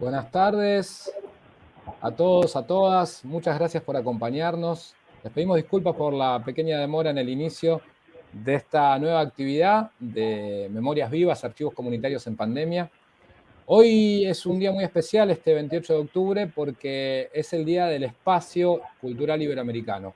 Buenas tardes a todos, a todas. Muchas gracias por acompañarnos. Les pedimos disculpas por la pequeña demora en el inicio de esta nueva actividad de Memorias Vivas, Archivos Comunitarios en Pandemia. Hoy es un día muy especial, este 28 de octubre, porque es el Día del Espacio Cultural Iberoamericano.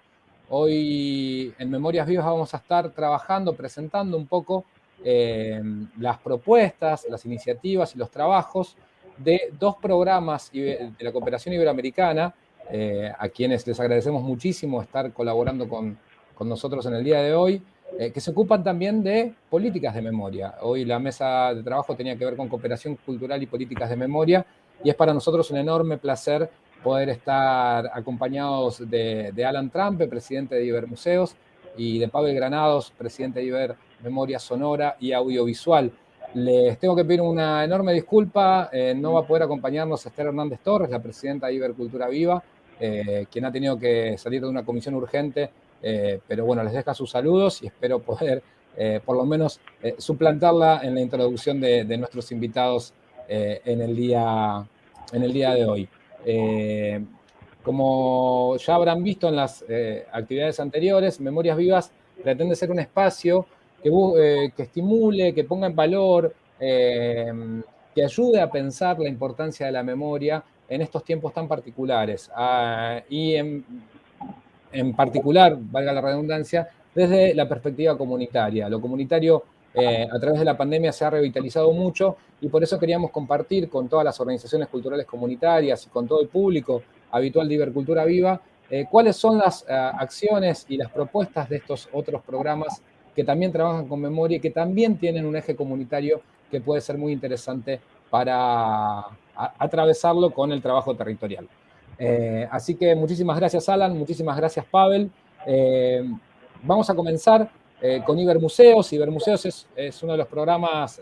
Hoy en Memorias Vivas vamos a estar trabajando, presentando un poco eh, las propuestas, las iniciativas y los trabajos de dos programas de la cooperación iberoamericana, eh, a quienes les agradecemos muchísimo estar colaborando con, con nosotros en el día de hoy, eh, que se ocupan también de políticas de memoria. Hoy la mesa de trabajo tenía que ver con cooperación cultural y políticas de memoria, y es para nosotros un enorme placer poder estar acompañados de, Alan Trump, presidente de Ibermuseos, y de Pavel Granados, presidente de Iber Memoria Sonora y Audiovisual. Les tengo que pedir una enorme disculpa, eh, no va a poder acompañarnos Esther Hernández Torres, la presidenta de Ibercultura Viva, eh, quien ha tenido que salir de una comisión urgente, eh, pero bueno, les deja sus saludos y espero poder por lo menos suplantarla en la introducción de, de nuestros invitados en, el día, en el día de hoy. como ya habrán visto en las actividades anteriores, Memorias Vivas pretende ser un espacio que, que estimule, que ponga en valor, eh, que ayude a pensar la importancia de la memoria en estos tiempos tan particulares. Ah, y en, en, particular, valga la redundancia, desde la perspectiva comunitaria. Lo comunitario eh, a través de la pandemia se ha revitalizado mucho y por eso queríamos compartir con todas las organizaciones culturales comunitarias y con todo el público habitual de Ibercultura Viva eh, cuáles son las uh, acciones y las propuestas de estos otros programas que también trabajan con memoria y que también tienen un eje comunitario que puede ser muy interesante para atravesarlo con el trabajo territorial. Eh, así que muchísimas gracias Alan, muchísimas gracias Pavel. Eh, vamos a comenzar eh, con Ibermuseos. Ibermuseos es, es uno de los programas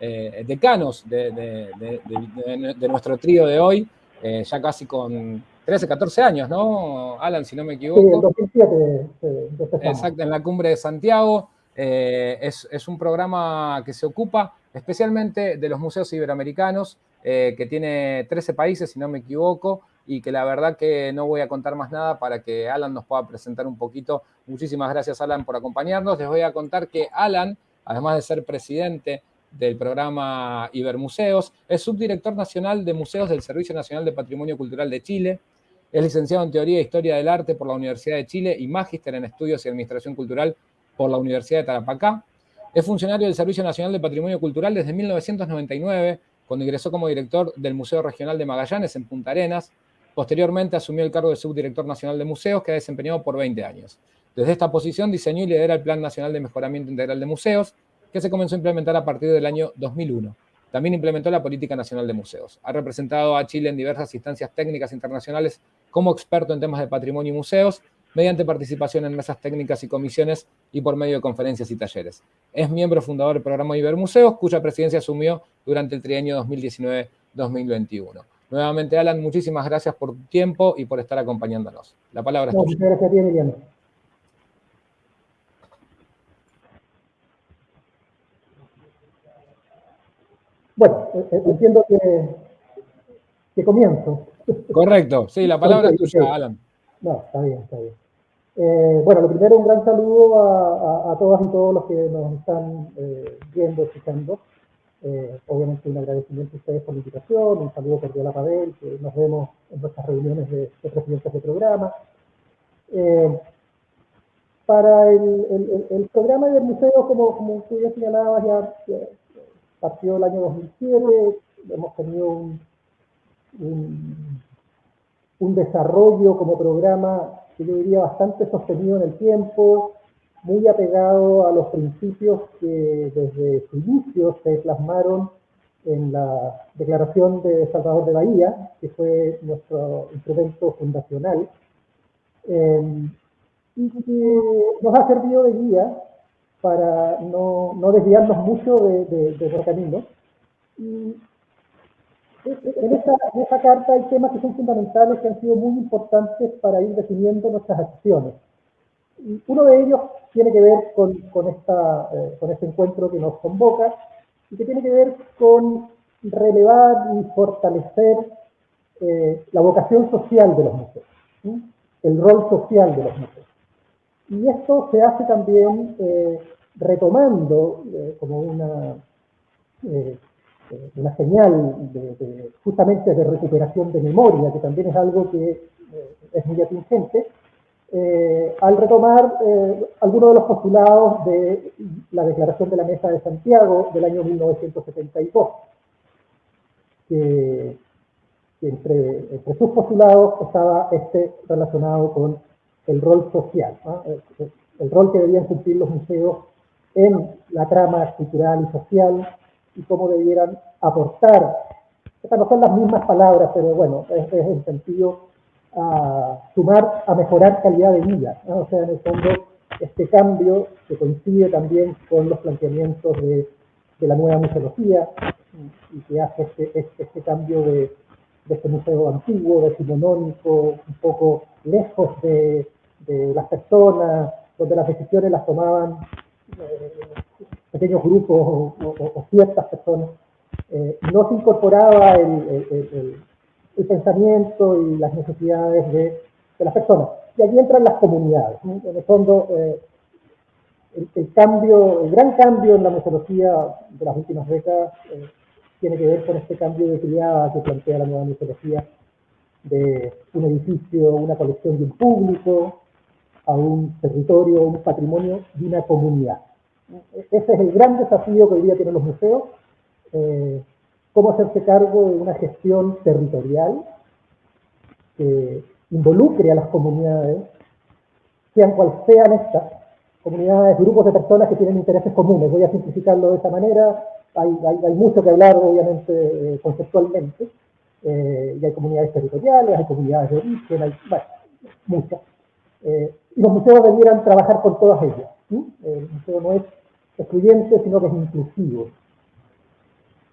decanos de, de, nuestro trío de hoy, ya casi con 13, 14 años, ¿no, Alan, si no me equivoco? Sí, en 2007. Eh, Exacto, en la cumbre de Santiago. Eh, es, es, un programa que se ocupa especialmente de los museos iberoamericanos, eh, que tiene 13 países, si no me equivoco, y que la verdad que no voy a contar más nada para que Alan nos pueda presentar un poquito. Muchísimas gracias, Alan, por acompañarnos. Les voy a contar que Alan, además de ser presidente del programa Ibermuseos, es subdirector nacional de museos del Servicio Nacional de Patrimonio Cultural de Chile, es licenciado en Teoría e Historia del Arte por la Universidad de Chile y magíster en Estudios y Administración Cultural por la Universidad de Tarapacá. Es funcionario del Servicio Nacional de Patrimonio Cultural desde 1999, cuando ingresó como director del Museo Regional de Magallanes en Punta Arenas. Posteriormente asumió el cargo de subdirector nacional de museos, que ha desempeñado por 20 años. Desde esta posición diseñó y lidera el Plan Nacional de Mejoramiento Integral de Museos, que se comenzó a implementar a partir del año 2001. También implementó la Política Nacional de Museos. Ha representado a Chile en diversas instancias técnicas internacionales como experto en temas de patrimonio y museos, mediante participación en mesas técnicas y comisiones y por medio de conferencias y talleres. Es miembro fundador del programa Ibermuseos, cuya presidencia asumió durante el trienio 2019-2021. Nuevamente, Alan, muchísimas gracias por tu tiempo y por estar acompañándonos. La palabra es tuya. Muchas gracias a ti, Emiliano. Bueno, eh, eh, entiendo que, que comienzo. Correcto, sí, la palabra es tuya, Alan. No, está bien, está bien. Eh, bueno, lo primero, un gran saludo a, a, a, todas y todos los que nos están eh, viendo, escuchando. Eh, obviamente un agradecimiento a ustedes por la invitación, un saludo cordial a Pavel, que nos vemos en nuestras reuniones de, de presidentes de programa. Eh, para el, el, el, programa del museo, como, como tú ya señalabas, ya, ya partió el año 2007, hemos tenido un, un, desarrollo como programa que yo diría bastante sostenido en el tiempo, muy apegado a los principios que desde su inicio se plasmaron en la Declaración de Salvador de Bahía, que fue nuestro instrumento fundacional, eh, y que nos ha servido de guía para no, no desviarnos mucho de, de, de nuestro camino. Y en esta, en carta hay temas que son fundamentales, que han sido muy importantes para ir definiendo nuestras acciones. Y uno de ellos tiene que ver con, con, esta, eh, con este encuentro que nos convoca y que tiene que ver con relevar y fortalecer eh, la vocación social de los museos, el rol social de los museos. Y esto se hace también eh, retomando como una, una señal justamente de recuperación de memoria, que también es algo que es muy atingente, eh, al retomar eh, algunos de los postulados de la Declaración de la Mesa de Santiago del año 1972, que, entre, sus postulados estaba este relacionado con el rol social, el, rol que debían cumplir los museos en la trama cultural y social y cómo debieran aportar. Estas no son las mismas palabras, pero bueno, es, es el sentido a sumar a mejorar calidad de vida. O sea, en el fondo, este cambio que coincide también con los planteamientos de, la nueva museología y que hace este, este, este cambio de, este museo antiguo, decimonónico, un poco lejos de, las personas, donde las decisiones las tomaban eh, pequeños grupos o, ciertas personas. Eh, no se incorporaba el pensamiento y las necesidades de, las personas. Y allí entran las comunidades. En el fondo, eh, el, cambio, el gran cambio en la museología de las últimas décadas tiene que ver con este cambio de criada que plantea la nueva museología de un edificio, una colección de un público, a un territorio, un patrimonio de una comunidad. Ese es el gran desafío que hoy día tienen los museos. Eh, cómo hacerse cargo de una gestión territorial que involucre a las comunidades, sean cuales sean estas, comunidades, grupos de personas que tienen intereses comunes. Voy a simplificarlo de esa manera. Hay, mucho que hablar, obviamente, eh, conceptualmente. Eh, y hay comunidades territoriales, hay comunidades de origen, hay bueno, muchas. Eh, y los museos debieran trabajar con todas ellas. El museo no es excluyente, sino que es inclusivo.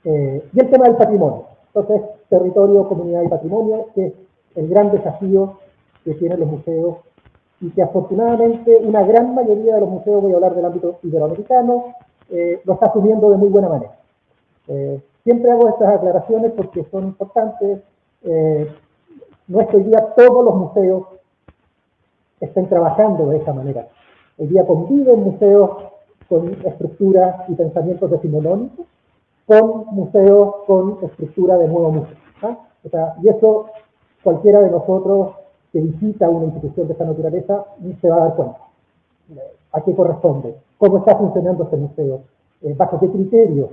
Eh, y el tema del patrimonio. Entonces, territorio, comunidad y patrimonio, que es el gran desafío que tienen los museos y que afortunadamente una gran mayoría de los museos, voy a hablar del ámbito iberoamericano, eh, lo está asumiendo de muy buena manera. Eh, siempre hago estas aclaraciones porque son importantes. no es que hoy día todos los museos estén trabajando de esa manera. Hoy día conviven museos con estructuras y pensamientos decimonónicos, con museos con estructura de nuevo museo. ¿ah? y eso cualquiera de nosotros que visita una institución de esta naturaleza se va a dar cuenta. ¿A qué corresponde? ¿Cómo está funcionando este museo? Eh, ¿Bajo qué criterios?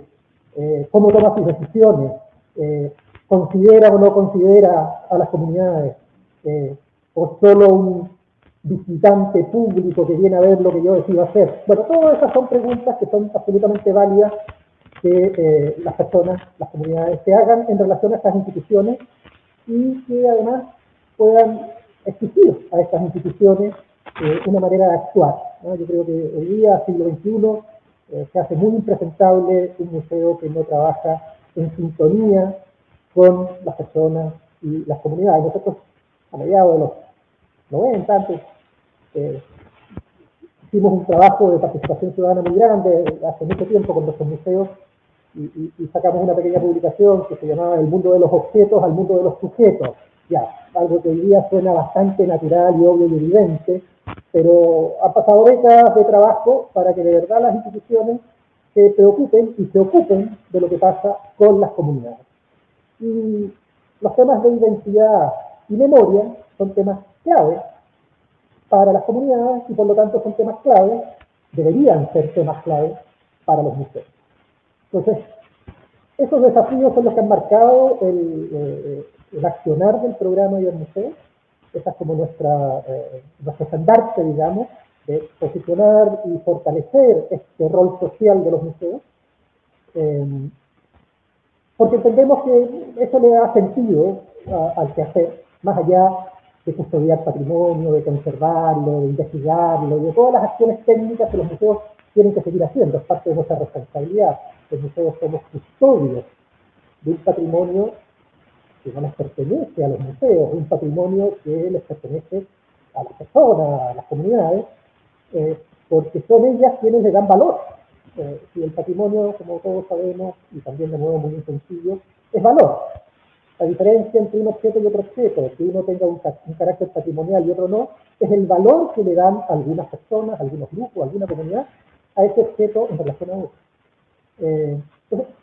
Eh, ¿Cómo toma sus decisiones? Eh, ¿Considera o no considera a las comunidades? ¿O solo un visitante público que viene a ver lo que yo decido hacer? Bueno, todas esas son preguntas que son absolutamente válidas que eh, las personas, las comunidades se hagan en relación a estas instituciones y que además puedan exigir a estas instituciones eh, una manera de actuar. Yo creo que hoy día, siglo XXI, eh, se hace muy impresentable un museo que no trabaja en sintonía con las personas y las comunidades. Nosotros, a mediados de los 90, antes, hicimos un trabajo de participación ciudadana muy grande hace mucho tiempo con nuestros museos y, sacamos una pequeña publicación que se llamaba El mundo de los objetos al mundo de los sujetos. Ya, algo que hoy día suena bastante natural y obvio y evidente, pero han pasado décadas de trabajo para que de verdad las instituciones se preocupen y se ocupen de lo que pasa con las comunidades. Y los temas de identidad y memoria son temas clave para las comunidades y por lo tanto son temas clave, deberían ser temas clave para los museos. Entonces, esos desafíos son los que han marcado el, eh, accionar del programa y del museo. Esa es como nuestra, eh, nuestro estandarte, digamos, de posicionar y fortalecer este rol social de los museos. Em, porque entendemos que eso le da sentido al quehacer, más allá de custodiar patrimonio, de conservarlo, de investigarlo, de todas las acciones técnicas que los museos tienen que seguir haciendo, es parte de nuestra responsabilidad los museos somos custodios de un patrimonio que no les pertenece a los museos, un patrimonio que les pertenece a las personas, a las comunidades, eh, porque son ellas quienes le dan valor Eh, si el patrimonio, como todos sabemos, y también de modo muy sencillo, es valor. La diferencia entre un objeto y otro objeto, que uno tenga un, carácter patrimonial y otro no, es el valor que le dan algunas personas, algunos grupos, alguna comunidad a ese objeto en relación a otro. Eh, entonces,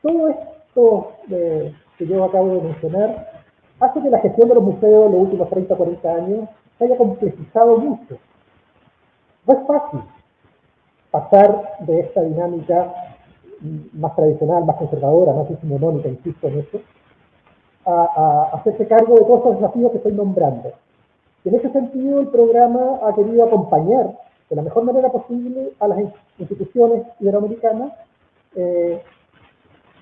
todo esto eh, que yo acabo de mencionar hace que la gestión de los museos en los últimos 30 o 40 años se haya complejizado mucho. No es fácil pasar de esta dinámica más tradicional, más conservadora, más decimonónica, insisto en eso, a, hacerse cargo de todos los desafíos que estoy nombrando. Y en ese sentido, el programa ha querido acompañar de la mejor manera posible a las instituciones iberoamericanas eh,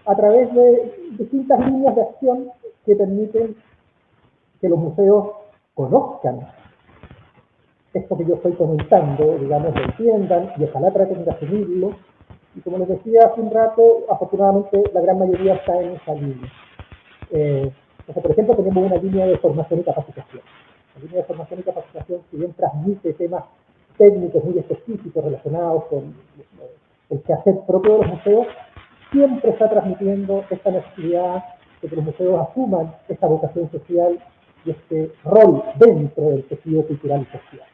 a través de distintas líneas de acción que permiten que los museos conozcan esto que yo estoy comentando, digamos, lo entiendan y ojalá traten de asumirlo. Y como les decía hace un rato, afortunadamente la gran mayoría está en esa línea. Eh, por ejemplo, tenemos una línea de formación y capacitación. La línea de formación y capacitación, si bien transmite temas técnicos muy específicos relacionados con el quehacer propio de los museos, siempre está transmitiendo esta necesidad de que los museos asuman esta vocación social y este rol dentro del tejido cultural y social.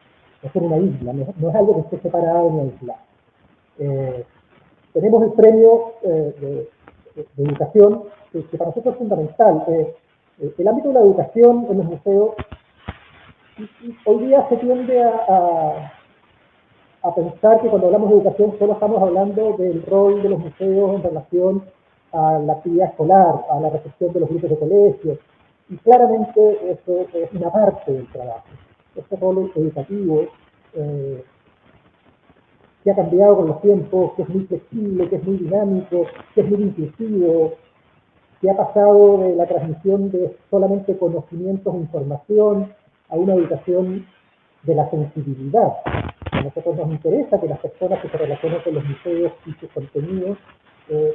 No es una isla, no, es algo que esté separado ni aislado. Eh, tenemos el premio eh, de, educación, que, para nosotros es fundamental. Eh, el ámbito de la educación en los museos hoy día se tiende a, a, pensar que cuando hablamos de educación solo estamos hablando del rol de los museos en relación a la actividad escolar, a la recepción de los grupos de colegio, y claramente eso es una parte del trabajo. Este rol educativo eh, que ha cambiado con los tiempos, que es muy flexible, que es muy dinámico, que es muy inclusivo, que ha pasado de la transmisión de solamente conocimientos e información a una educación de la sensibilidad. A nosotros nos interesa que las personas que se relacionan con los museos y sus contenidos eh,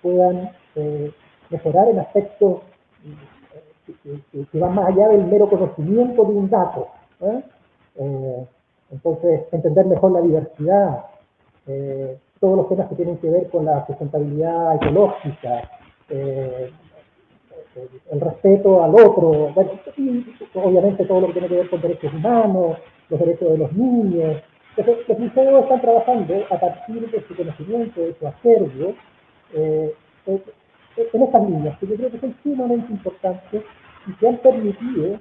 puedan eh, mejorar en aspectos que, van más allá del mero conocimiento de un dato. entonces, entender mejor la diversidad, todos los temas que tienen que ver con la sustentabilidad ecológica, eh, el respeto al otro, obviamente todo lo que tiene que ver con derechos humanos, los derechos de los niños. Entonces, los museos están trabajando a partir de su conocimiento, de su acervo, eh, en estas líneas, que yo creo que son sumamente importantes y que han permitido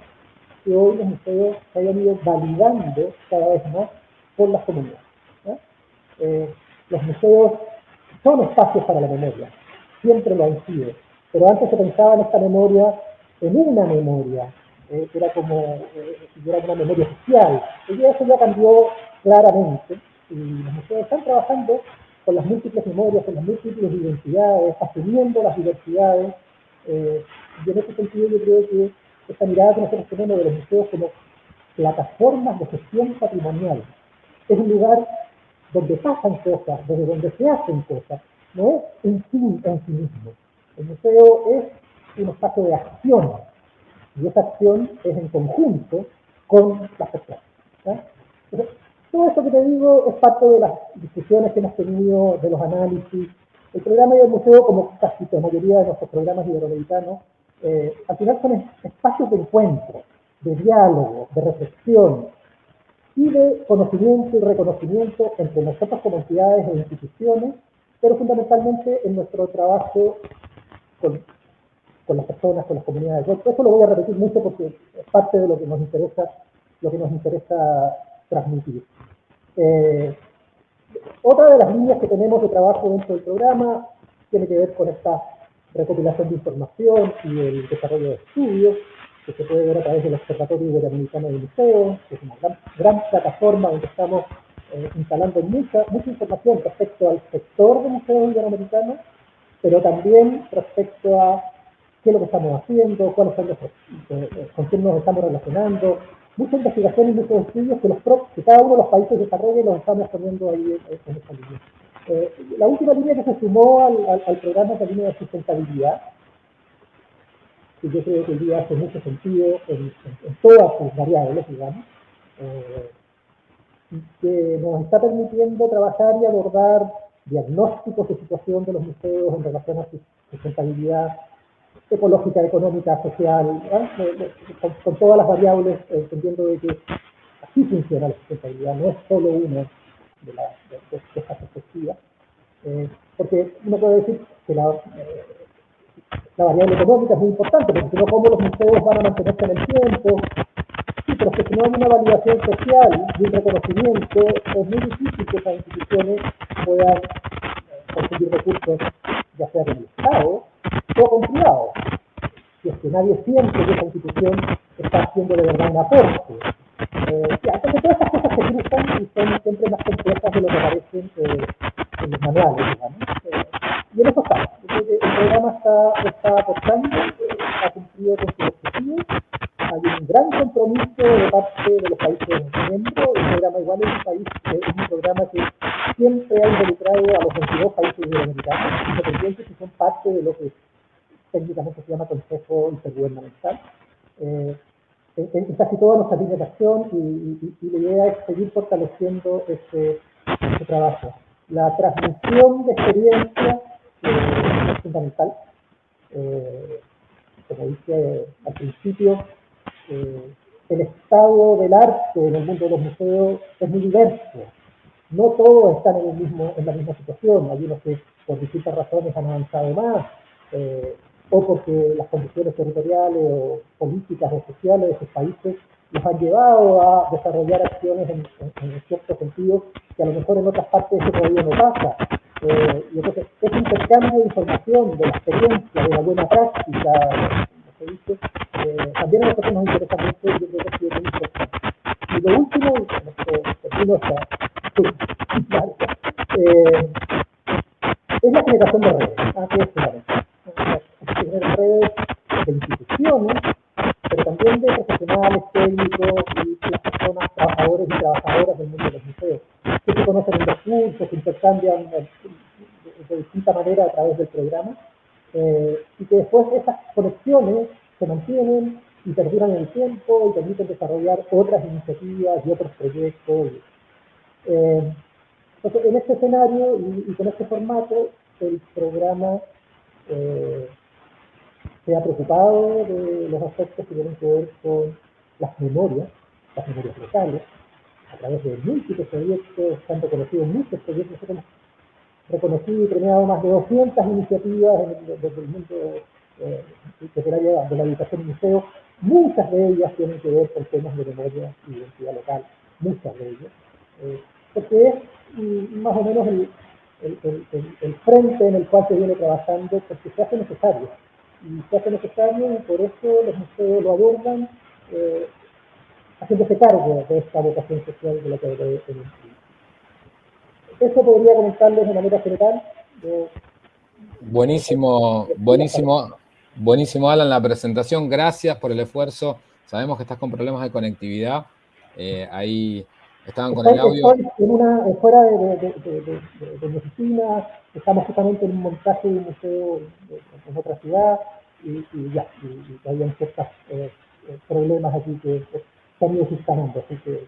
que hoy los museos se hayan ido validando cada vez más por las comunidades. Eh, los museos son espacios para la memoria, siempre lo han sido, pero antes se pensaba en esta memoria, en una memoria, eh, era como eh, era una memoria social. Y eso ya cambió claramente, y los museos están trabajando con las múltiples memorias, con las múltiples identidades, asumiendo las diversidades, eh, y en ese sentido yo creo que esta mirada que nosotros tenemos de los museos como plataformas de gestión patrimonial es un lugar donde pasan cosas, desde donde se hacen cosas, no es un fin en sí mismo. El museo es un espacio de acción, y esa acción es en conjunto con las personas. todo esto que te digo es parte de las discusiones que hemos tenido, de los análisis. El programa del museo, como casi la mayoría de nuestros programas iberoamericanos, eh, al final son espacios de encuentro, de diálogo, de reflexión, y de conocimiento y reconocimiento entre nosotros como entidades e instituciones, pero fundamentalmente en nuestro trabajo con, las personas, con las comunidades. Eso lo voy a repetir mucho porque es parte de lo que nos interesa, lo que nos interesa transmitir. Eh, otra de las líneas que tenemos de trabajo dentro del programa tiene que ver con esta recopilación de información y el desarrollo de estudios que se puede ver a través del Observatorio Iberoamericano de Museos, que es una gran, plataforma donde estamos eh, instalando mucha, mucha información respecto al sector de museos iberoamericanos, pero también respecto a qué es lo que estamos haciendo, cuáles son los, eh, eh, con quién nos estamos relacionando, mucha investigación y muchos estudios que, los, que cada uno de los países desarrolla y los estamos poniendo ahí en, esta línea. la última línea que se sumó al, al programa es la línea de sustentabilidad, que yo creo que hoy día hace mucho sentido en, todas sus variables, digamos, eh, que nos está permitiendo trabajar y abordar diagnósticos de situación de los museos en relación a su sustentabilidad ecológica, económica, social, con, todas las variables, entendiendo de que así funciona la sustentabilidad, no es solo una de, la, de, perspectivas. Eh, porque uno puede decir que la, eh, variable económica es muy importante, porque no, ¿cómo los museos van a mantenerse en el tiempo? Sí, pero que si no hay una validación social y un reconocimiento, es muy difícil que esas instituciones puedan eh, conseguir recursos, ya sea con el Estado o con privados. Que nadie siente que esa institución está haciendo de verdad un aporte. Eh, entonces todas estas cosas se cruzan y son siempre más complejas de lo que parecen eh, en los manuales, digamos. Eh, y en eso está. El, programa está, está aportando, ha cumplido con su objetivo. Hay un gran compromiso de parte de los países miembros. El programa igual es un país, es un programa que siempre ha involucrado a los 22 países iberoamericanos, independientes si son parte de lo que técnicamente se llama Consejo Intergubernamental. Eh, en, casi todas nuestras líneas de acción y, la idea es seguir fortaleciendo este, este trabajo. La transmisión de experiencia eh, es fundamental. Eh, como dije al principio, eh, el estado del arte en el mundo de los museos es muy diverso. No todos están en, el mismo, en la misma situación. Hay unos que por distintas razones han avanzado más o porque las condiciones territoriales o políticas o sociales de esos países los han llevado a desarrollar acciones en, cierto sentido que a lo mejor en otras partes eso todavía no pasa. Eh, y entonces, ese intercambio de información, de la experiencia, de la buena práctica, se dice, eh, también a nosotros nos interesa mucho y yo creo que ha sido muy importante. Y lo último, termino esta, eh, es la generación de redes, ah, que es tener redes de instituciones, pero también de profesionales, técnicos y las personas, trabajadores y trabajadoras del mundo de los museos, que se conocen en recursos, que intercambian de, distinta manera a través del programa, eh, y que después esas conexiones se mantienen y perduran el tiempo y permiten desarrollar otras iniciativas y otros proyectos. Eh, entonces, en este escenario y, con este formato, el programa eh, se ha preocupado de los aspectos que tienen que ver con las memorias, las memorias locales, a través de múltiples proyectos, se han reconocido muchos proyectos, hemos reconocido y premiado más de 200 iniciativas desde el mundo eh, de la educación y museo, muchas de ellas tienen que ver con temas de memoria y identidad local, muchas de ellas, eh, porque es mm, más o menos el, el, el, frente en el cual se viene trabajando porque se hace necesario y se hace necesario y por eso los museos lo abordan eh, haciéndose cargo de esta vocación social de la que de Eso podría comentarles de manera general. buenísimo, buenísimo, buenísimo Alan la presentación, gracias por el esfuerzo. Sabemos que estás con problemas de conectividad, eh, ahí estaban con el audio. En una, fuera de, de, de, de, mi oficina, estamos justamente en un montaje de un museo en otra ciudad. Y, y ya, y, habían ciertos eh, eh, problemas aquí que están ido así que...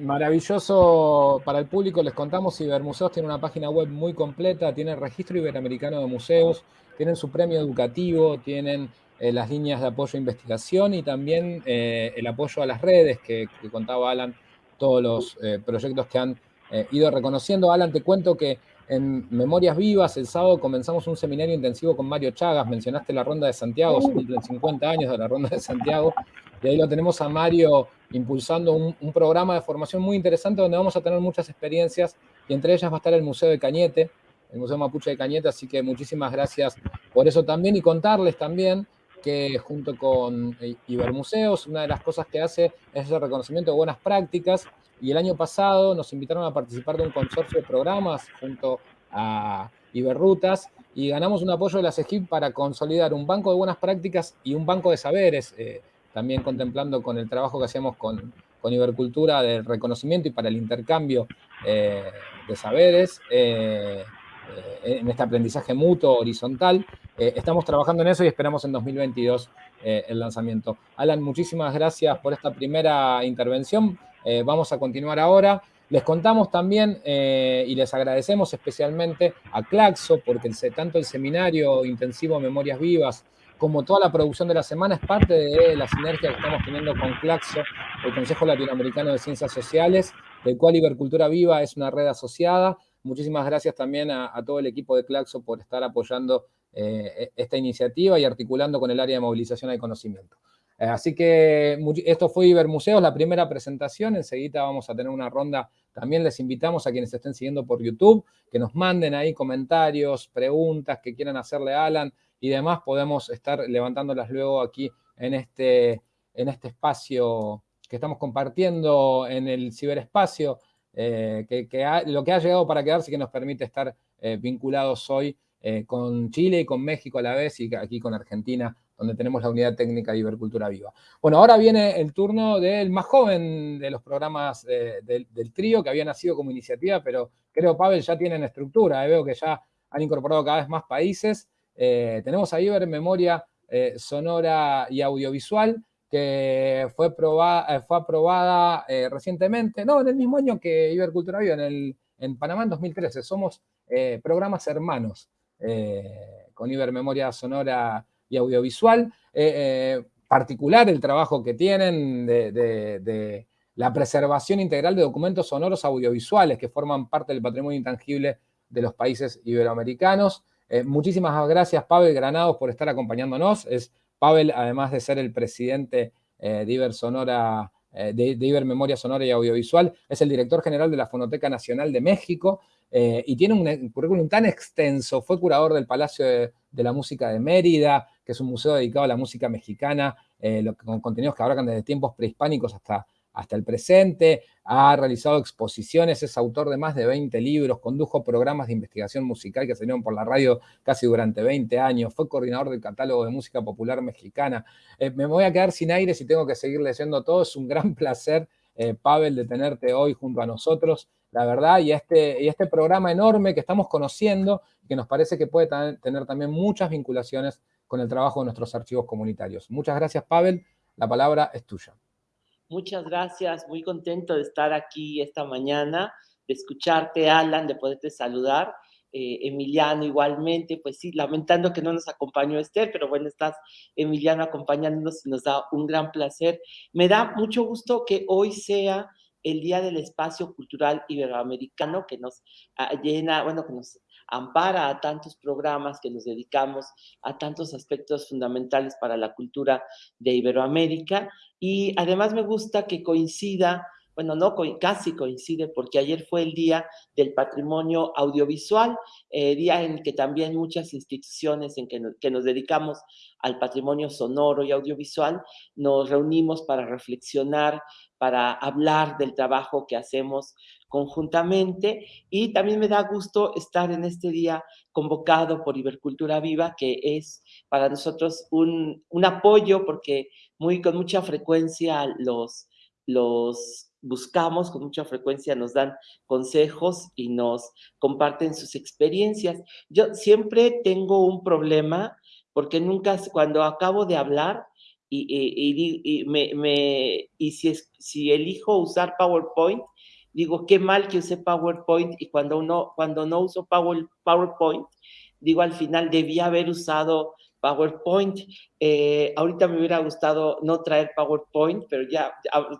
Maravilloso para el público, les contamos, Ibermuseos tiene una página web muy completa, tiene el registro iberoamericano de museos, tienen su premio educativo, tienen eh, las líneas de apoyo a investigación y también el apoyo a las redes que, que contaba Alan todos los eh, proyectos que han eh, ido reconociendo. Alan, te cuento que en Memorias Vivas el sábado comenzamos un seminario intensivo con Mario Chagas, mencionaste la Ronda de Santiago, se cumplen 50 años de la Ronda de Santiago, y ahí lo tenemos a Mario impulsando un, programa de formación muy interesante donde vamos a tener muchas experiencias y entre ellas va a estar el Museo de Cañete, el Museo Mapuche de Cañete, así que muchísimas gracias por eso también y contarles también que junto con eh, Ibermuseos, una de las cosas que hace es el reconocimiento de buenas prácticas y el año pasado nos invitaron a participar de un consorcio de programas junto a Iberrutas y ganamos un apoyo de la CEGIP para consolidar un banco de buenas prácticas y un banco de saberes, eh, también contemplando con el trabajo que hacíamos con, con Ibercultura del reconocimiento y para el intercambio eh, de saberes. En este aprendizaje mutuo, horizontal. Eh, estamos trabajando en eso y esperamos en 2022 eh, el lanzamiento. Alan, muchísimas gracias por esta primera intervención. vamos a continuar ahora. Les contamos también eh, y les agradecemos especialmente a Claxo, porque tanto el seminario intensivo Memorias Vivas como toda la producción de la semana es parte de la sinergia que estamos teniendo con Claxo, el Consejo Latinoamericano de Ciencias Sociales, del cual Ibercultura Viva es una red asociada. Muchísimas gracias también a, todo el equipo de Claxo por estar apoyando eh, esta iniciativa y articulando con el área de movilización del conocimiento. Eh, así que esto fue Ibermuseos, la primera presentación. Enseguida vamos a tener una ronda. También les invitamos a quienes estén siguiendo por YouTube, que nos manden ahí comentarios, preguntas que quieran hacerle a Alan y demás. Podemos estar levantándolas luego aquí en este, en este espacio que estamos compartiendo en el ciberespacio, eh, que, lo que ha llegado para quedarse que nos permite estar eh, vinculados hoy con Chile y con México a la vez y aquí con Argentina donde tenemos la unidad técnica de Ibercultura Viva. Bueno, ahora viene el turno del más joven de los programas del, trío, que había nacido como iniciativa, pero creo, Pavel, ya tienen estructura, eh, veo que ya han incorporado cada vez más países. Eh, tenemos a Iber Memoria eh, Sonora y Audiovisual, que fue, fue aprobada recientemente, no, en el mismo año que Ibercultura Viva, en, el, en Panamá en 2013. Somos programas hermanos con Iber Memoria Sonora y audiovisual. Eh, eh, particular el trabajo que tienen de, la preservación integral de documentos sonoros audiovisuales que forman parte del patrimonio intangible de los países iberoamericanos. Eh, muchísimas gracias, Pavel Granados, por estar acompañándonos. Pavel, además de ser el presidente de Iber Sonora, de, Iber Memoria Sonora y Audiovisual, es el director general de la Fonoteca Nacional de México y tiene un currículum tan extenso. Fue curador del Palacio de, de la Música de Mérida, que es un museo dedicado a la música mexicana, eh, con contenidos que abarcan desde tiempos prehispánicos hasta, hasta el presente, ha realizado exposiciones, es autor de más de 20 libros, condujo programas de investigación musical que salieron por la radio casi durante 20 años, fue coordinador del catálogo de música popular mexicana. Eh, me voy a quedar sin aire si tengo que seguir leyendo todo, es un gran placer, eh, Pavel, de tenerte hoy junto a nosotros, la verdad, y este, y este programa enorme que estamos conociendo, que nos parece que puede tener también muchas vinculaciones con el trabajo de nuestros archivos comunitarios. Muchas gracias, Pavel. La palabra es tuya. Muchas gracias. Muy contento de estar aquí esta mañana, de escucharte, Alan, de poderte saludar. Eh, Emiliano igualmente, pues sí, lamentando que no nos acompañó Esther, pero bueno, estás Emiliano acompañándonos y nos da un gran placer. Me da mucho gusto que hoy sea el Día del Espacio Cultural Iberoamericano que nos ah, llena, bueno, que nos ampara a tantos programas que nos dedicamos a tantos aspectos fundamentales para la cultura de Iberoamérica. Y además me gusta que coincida bueno, no casi coincide porque ayer fue el Día del Patrimonio Audiovisual, eh, día en que también muchas instituciones en que que nos, dedicamos al patrimonio sonoro y audiovisual nos reunimos para reflexionar, para hablar del trabajo que hacemos conjuntamente. Y también me da gusto estar en este día convocado por Ibercultura Viva, que es para nosotros un, apoyo porque muy, con mucha frecuencia los, los buscamos, con mucha frecuencia nos dan consejos y nos comparten sus experiencias. Yo siempre tengo un problema porque nunca, cuando acabo de hablar, y, me, y si, si elijo usar PowerPoint, digo, qué mal que use PowerPoint y cuando, uno, cuando no uso Power, PowerPoint, digo, al final debía haber usado PowerPoint. Eh, ahorita me hubiera gustado no traer PowerPoint, pero ya,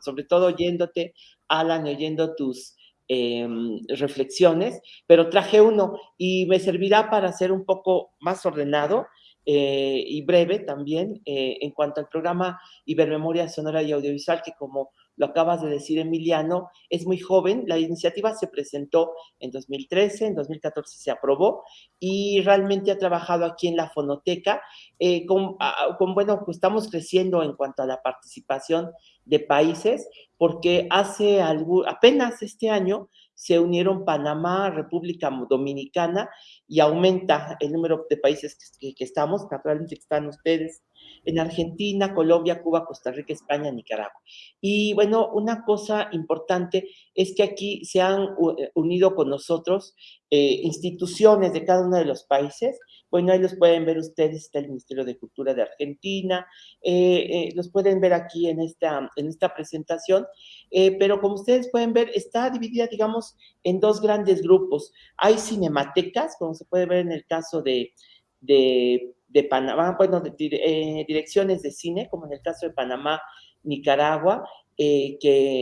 sobre todo oyéndote, Alan, oyendo tus em, reflexiones, pero traje uno y me servirá para ser un poco más ordenado eh, y breve también eh, en cuanto al programa Ibermemoria Sonora y Audiovisual, que como lo acabas de decir, Emiliano, es muy joven. La iniciativa se presentó en 2013, en 2014 se aprobó y realmente ha trabajado aquí en la fonoteca. Eh, con, con, bueno, pues estamos creciendo en cuanto a la participación de países, porque hace apenas este año se unieron Panamá, República Dominicana y aumenta el número de países que, que estamos, naturalmente están ustedes en Argentina, Colombia, Cuba, Costa Rica, España, Nicaragua. Y bueno, una cosa importante es que aquí se han eh, unido con nosotros eh, instituciones de cada uno de los países. bueno, ahí los pueden ver ustedes, está el Ministerio de Cultura de Argentina, eh, eh, los pueden ver aquí en esta, en esta presentación, pero como ustedes pueden ver, está dividida, digamos, en dos grandes grupos. Hay cinematecas, como se puede ver en el caso de, de, Panamá, bueno, direcciones de cine, como en el caso de Panamá, Nicaragua, que,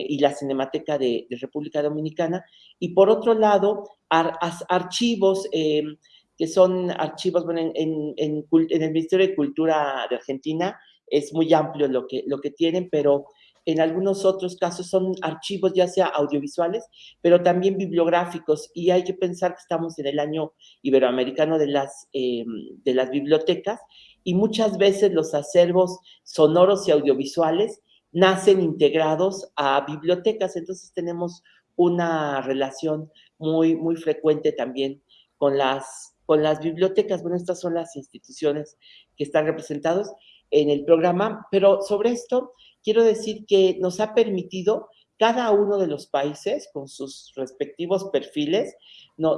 y la Cinemateca de, República Dominicana, y por otro lado, archivos que son archivos, bueno, en, en, el Ministerio de Cultura de Argentina es muy amplio lo que, lo que tienen, pero en algunos otros casos son archivos ya sea audiovisuales, pero también bibliográficos, y hay que pensar que estamos en el año iberoamericano de las, em, de las bibliotecas, y muchas veces los acervos sonoros y audiovisuales nacen integrados a bibliotecas, entonces tenemos una relación muy, muy frecuente también con las con las bibliotecas. Bueno, estas son las instituciones que están representadas en el programa, pero sobre esto quiero decir que nos ha permitido cada uno de los países con sus respectivos perfiles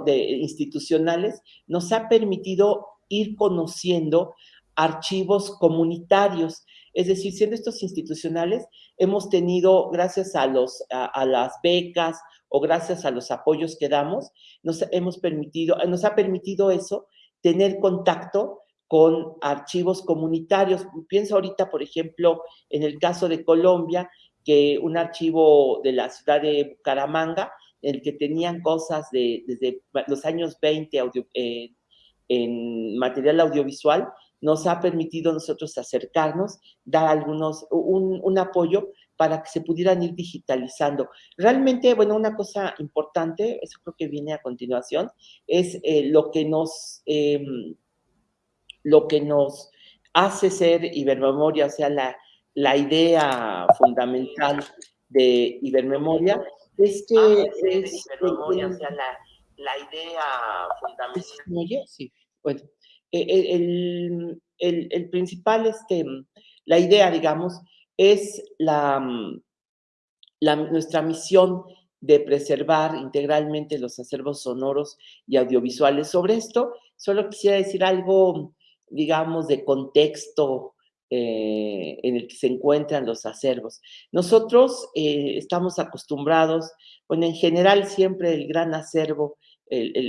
de, institucionales, nos ha permitido ir conociendo archivos comunitarios. Es decir, siendo estos institucionales, hemos tenido, gracias a, los, a las becas o gracias a los apoyos que damos, nos, hemos permitido, nos ha permitido eso, tener contacto con archivos comunitarios. Pienso ahorita, por ejemplo, en el caso de Colombia, que un archivo de la ciudad de Bucaramanga, en el que tenían cosas de, desde los años 20 eh, en material audiovisual, nos ha permitido nosotros acercarnos, dar algunos, un, un apoyo para que se pudieran ir digitalizando. Realmente, bueno, una cosa importante, eso creo que viene a continuación, es eh, lo que nos, em, lo que nos hace ser Ibermemoria, o sea, la, la idea fundamental de Ibermemoria es que es, Ibermemoria, o sea, la, la idea fundamental. Sí, bueno, e, e, el, el, el principal, este, la idea, digamos, es mm, la, nuestra misión de preservar integralmente los acervos sonoros y audiovisuales. Sobre esto, solo quisiera decir algo, digamos, de contexto eh, en el que se encuentran los acervos. Nosotros eh, estamos acostumbrados, bueno, en general siempre el gran acervo,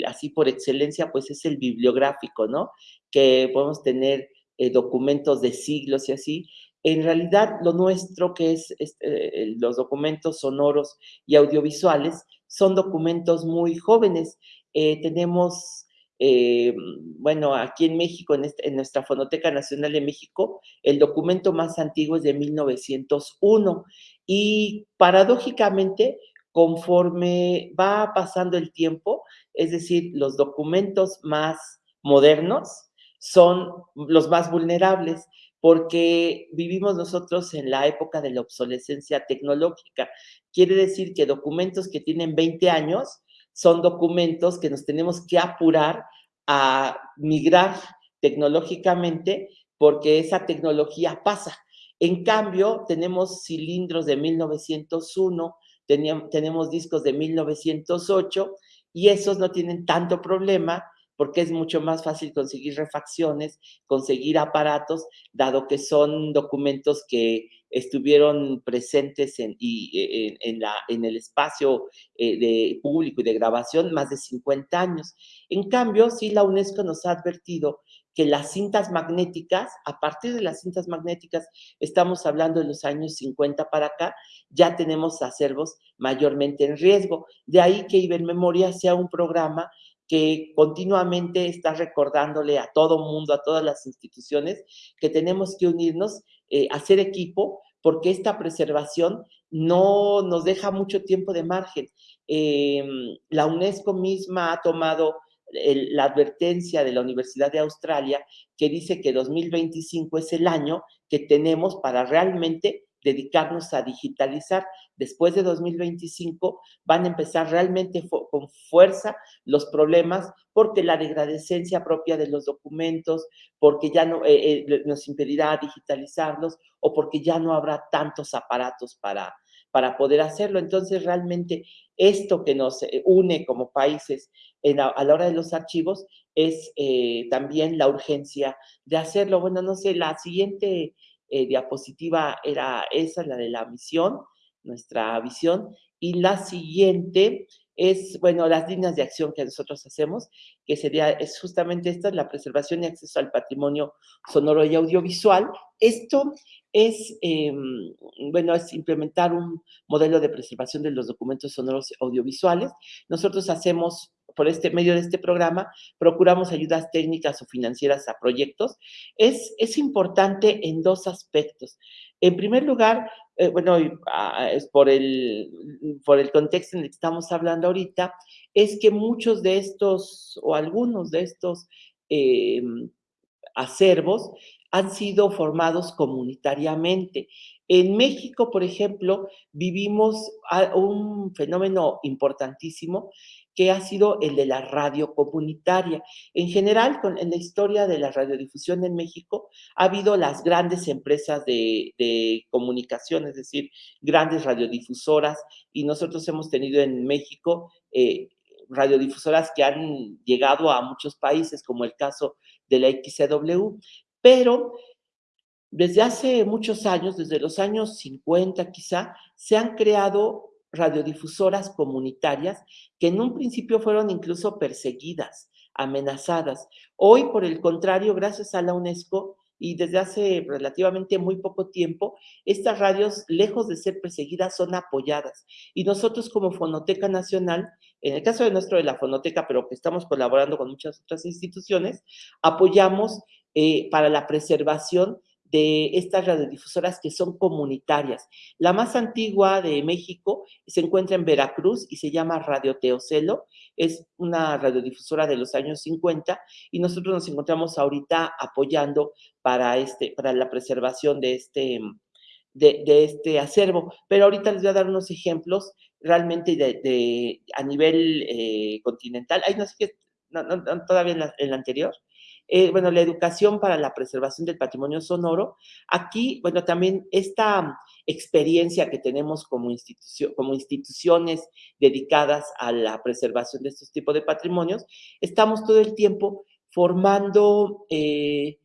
así por excelencia, pues es el bibliográfico, ¿no? Que podemos tener eh, documentos de siglos y así, en realidad, lo nuestro, que es este, los documentos sonoros y audiovisuales, son documentos muy jóvenes. Tenemos, eh, bueno, aquí en México, este, en, nuestra Fonoteca Nacional de México, el documento más antiguo es de 1901 y paradójicamente, conforme va pasando el tiempo, es decir, los documentos más modernos son los más vulnerables porque vivimos nosotros en la época de la obsolescencia tecnológica. Quiere decir que documentos que tienen 20 años son documentos que nos tenemos que apurar a migrar tecnológicamente porque esa tecnología pasa. En cambio, tenemos cilindros de 1901, tenemos discos de 1908 y esos no tienen tanto problema porque es mucho más fácil conseguir refacciones, conseguir aparatos, dado que son documentos que estuvieron presentes en, la, en el espacio eh, de público y de grabación más de 50 años. En cambio, sí la UNESCO nos ha advertido que las cintas magnéticas, a partir de las cintas magnéticas, estamos hablando de los años 50 para acá, ya tenemos acervos mayormente en riesgo. De ahí que Ibermemoria sea un programa que continuamente está recordándole a todo mundo, a todas las instituciones, que tenemos que unirnos, eh, hacer equipo, porque esta preservación no nos deja mucho tiempo de margen. Em, la UNESCO misma ha tomado la advertencia de la Universidad de Australia que dice que 2025 es el año que tenemos para realmente dedicarnos a digitalizar. Después de 2025 van a empezar realmente con fuerza los problemas porque la degradescencia propia de los documentos, porque ya no eh, eh, nos impedirá digitalizarlos o porque ya no habrá tantos aparatos para, para poder hacerlo. Entonces, realmente esto que nos eh, une como países a la hora de los archivos es también la urgencia de hacerlo. Bueno, no sé, la siguiente eh, diapositiva era esa, la de la misión, nuestra visión, y la siguiente es, bueno, las líneas de acción que nosotros hacemos, que sería, es justamente esta, la preservación y acceso al patrimonio sonoro y audiovisual. Esto es, em, bueno, es implementar un modelo de preservación de los documentos sonoros audiovisuales. Nosotros hacemos por este medio de este programa, procuramos ayudas técnicas o financieras a proyectos. Es, es importante en dos aspectos. En primer lugar, eh, bueno, ah, es por el, por el contexto en el que estamos hablando ahorita, es que muchos de estos o algunos de estos em, acervos han sido formados comunitariamente. En México, por ejemplo, vivimos un fenómeno importantísimo que ha sido el de la radio comunitaria. En general, en la historia de la radiodifusión en México, ha habido las grandes empresas de, comunicación, es decir, grandes radiodifusoras, y nosotros hemos tenido en México eh, radiodifusoras que han llegado a muchos países, como el caso de la XCW, pero desde hace muchos años, desde los años 50 quizá, se han creado radiodifusoras comunitarias que en un principio fueron incluso perseguidas, amenazadas. Hoy, por el contrario, gracias a la UNESCO y desde hace relativamente muy poco tiempo, estas radios, lejos de ser perseguidas, son apoyadas. Y nosotros como Fonoteca Nacional, en el caso de nuestro de la Fonoteca, pero que estamos colaborando con muchas otras instituciones, apoyamos eh, para la preservación de estas radiodifusoras que son comunitarias. La más antigua de México se encuentra en Veracruz y se llama Radio Teocelo. Es una radiodifusora de los años 50 y nosotros nos encontramos ahorita apoyando para, este, para la preservación de este, de, este acervo. Pero ahorita les voy a dar unos ejemplos realmente de, a nivel eh, continental. Ay, no sé qué, todavía en en la anterior. Eh, bueno, la educación para la preservación del patrimonio sonoro. Aquí, bueno, también esta experiencia que tenemos como, institución, como instituciones dedicadas a la preservación de estos tipos de patrimonios, estamos todo el tiempo formando, eh,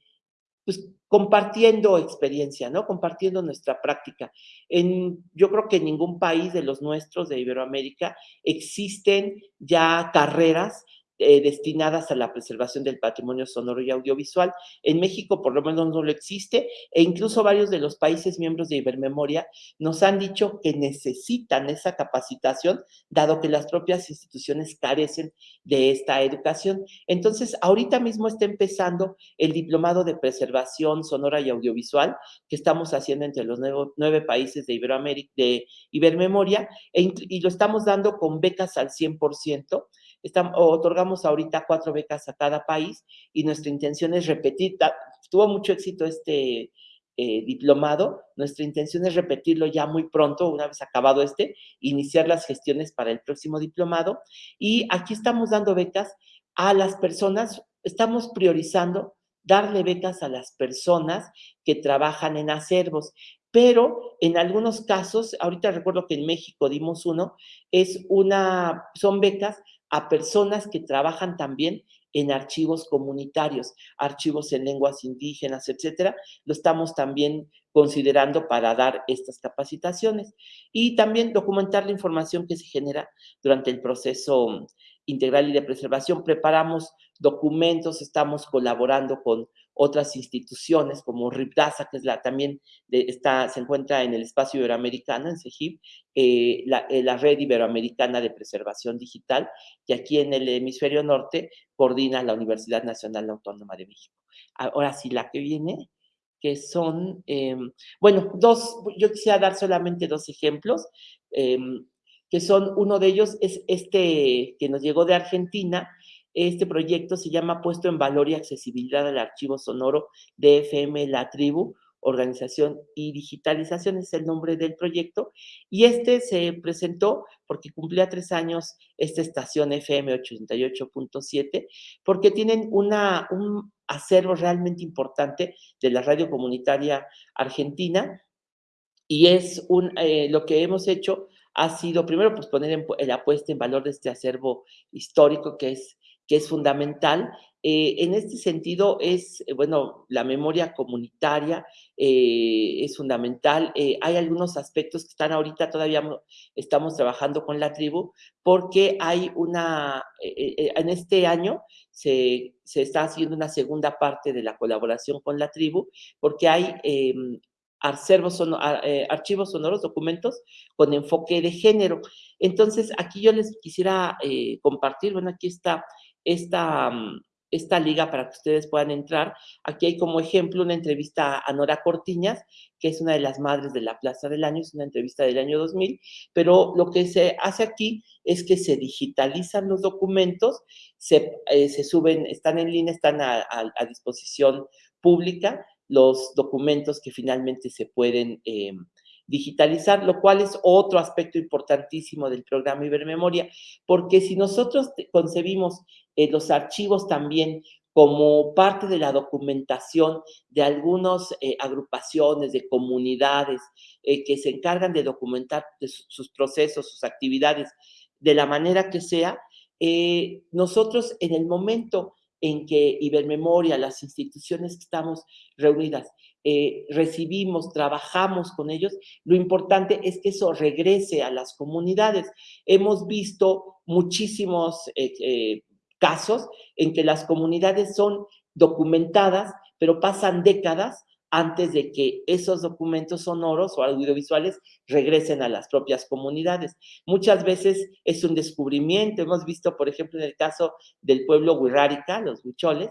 pues compartiendo experiencia, ¿no? Compartiendo nuestra práctica. En, yo creo que en ningún país de los nuestros de Iberoamérica existen ya carreras eh, destinadas a la preservación del patrimonio sonoro y audiovisual. En México por lo menos no lo existe e incluso varios de los países miembros de Ibermemoria nos han dicho que necesitan esa capacitación dado que las propias instituciones carecen de esta educación. Entonces, ahorita mismo está empezando el diplomado de preservación sonora y audiovisual que estamos haciendo entre los nueve, países de Iberoamérica, de Ibermemoria, e y lo estamos dando con becas al 100% otorgamos ahorita cuatro becas a cada país y nuestra intención es repetir, tuvo mucho éxito este eh, diplomado, nuestra intención es repetirlo ya muy pronto, una vez acabado este, iniciar las gestiones para el próximo diplomado. Y aquí estamos dando becas a las personas, estamos priorizando darle becas a las personas que trabajan en acervos pero en algunos casos, ahorita recuerdo que en México dimos uno, es una, son becas a personas que trabajan también en archivos comunitarios, archivos en lenguas indígenas, etcétera, lo estamos también considerando para dar estas capacitaciones y también documentar la información que se genera durante el proceso integral y de preservación. Preparamos documentos, estamos colaborando con otras instituciones como RIPDASA, que es la también está, se encuentra en el espacio iberoamericano, en CEGIP, eh, eh, la, Red Iberoamericana de Preservación Digital, que aquí en el hemisferio norte coordina la Universidad Nacional Autónoma de México. Ahora sí, la que viene, que son, em, bueno, dos, yo quisiera dar solamente dos ejemplos, em, que son, uno de ellos es este que nos llegó de Argentina, este proyecto se llama Puesto en Valor y Accesibilidad al Archivo Sonoro de FM La Tribu, Organización y Digitalización es el nombre del proyecto. Y este se presentó porque cumplía tres años esta estación FM 88.7, porque tienen un acervo realmente importante de la radio comunitaria argentina. Y es eh, lo que hemos hecho ha sido primero pues poner en, la puesta en valor de este acervo histórico que es que es fundamental Eh, en este sentido, es, eh, bueno, la memoria comunitaria eh, es fundamental. hay algunos aspectos que están ahorita, todavía estamos trabajando con la tribu, porque hay una, en este año se, se, está haciendo una segunda parte de la colaboración con la tribu, porque hay em, archivos sonoros, documentos con enfoque de género. Entonces, aquí yo les quisiera compartir, bueno, aquí está esta, mm, esta liga para que ustedes puedan entrar. Aquí hay como ejemplo una entrevista a Nora Cortiñas, que es una de las madres de la Plaza del Año, es una entrevista del año 2000, pero lo que se hace aquí es que se digitalizan los documentos, se, eh, se suben, están en línea, están a, disposición pública los documentos que finalmente se pueden eh, digitalizar, lo cual es otro aspecto importantísimo del programa Ibermemoria, porque si nosotros concebimos eh, los archivos también como parte de la documentación de algunas eh, agrupaciones, de comunidades eh, que se encargan de documentar sus procesos, sus actividades, de la manera que sea, nosotros en el momento en que Ibermemoria, las instituciones que estamos reunidas, eh, recibimos, trabajamos con ellos, lo importante es que eso regrese a las comunidades. Hemos visto muchísimos eh, eh, casos en que las comunidades son documentadas, pero pasan décadas antes de que esos documentos sonoros o audiovisuales regresen a las propias comunidades. Muchas veces es un descubrimiento. Hemos visto, por ejemplo, en el caso del pueblo Huirrárica, los huicholes,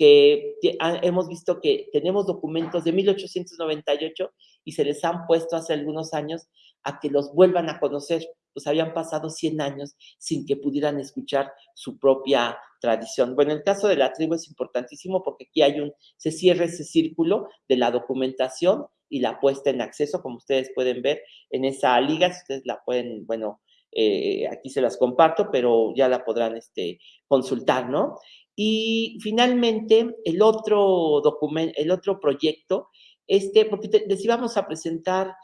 que hemos visto que tenemos documentos de 1898 y se les han puesto hace algunos años a que los vuelvan a conocer pues habían pasado 100 años sin que pudieran escuchar su propia tradición. Bueno, el caso de la tribu es importantísimo porque aquí hay un, se cierra ese círculo de la documentación y la puesta en acceso, como ustedes pueden ver en esa liga, si ustedes la pueden, bueno, eh, aquí se las comparto, pero ya la podrán este, consultar, ¿no? Y finalmente, el otro documento, el otro proyecto, este, porque les íbamos a presentar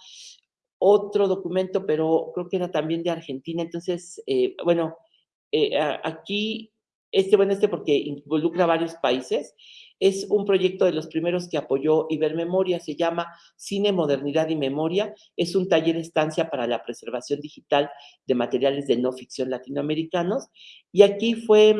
otro documento, pero creo que era también de Argentina. Entonces, eh, bueno, eh, aquí, este, bueno, este porque involucra varios países, es un proyecto de los primeros que apoyó Ibermemoria, se llama Cine, Modernidad y Memoria. Es un taller estancia para la preservación digital de materiales de no ficción latinoamericanos. Y aquí fue,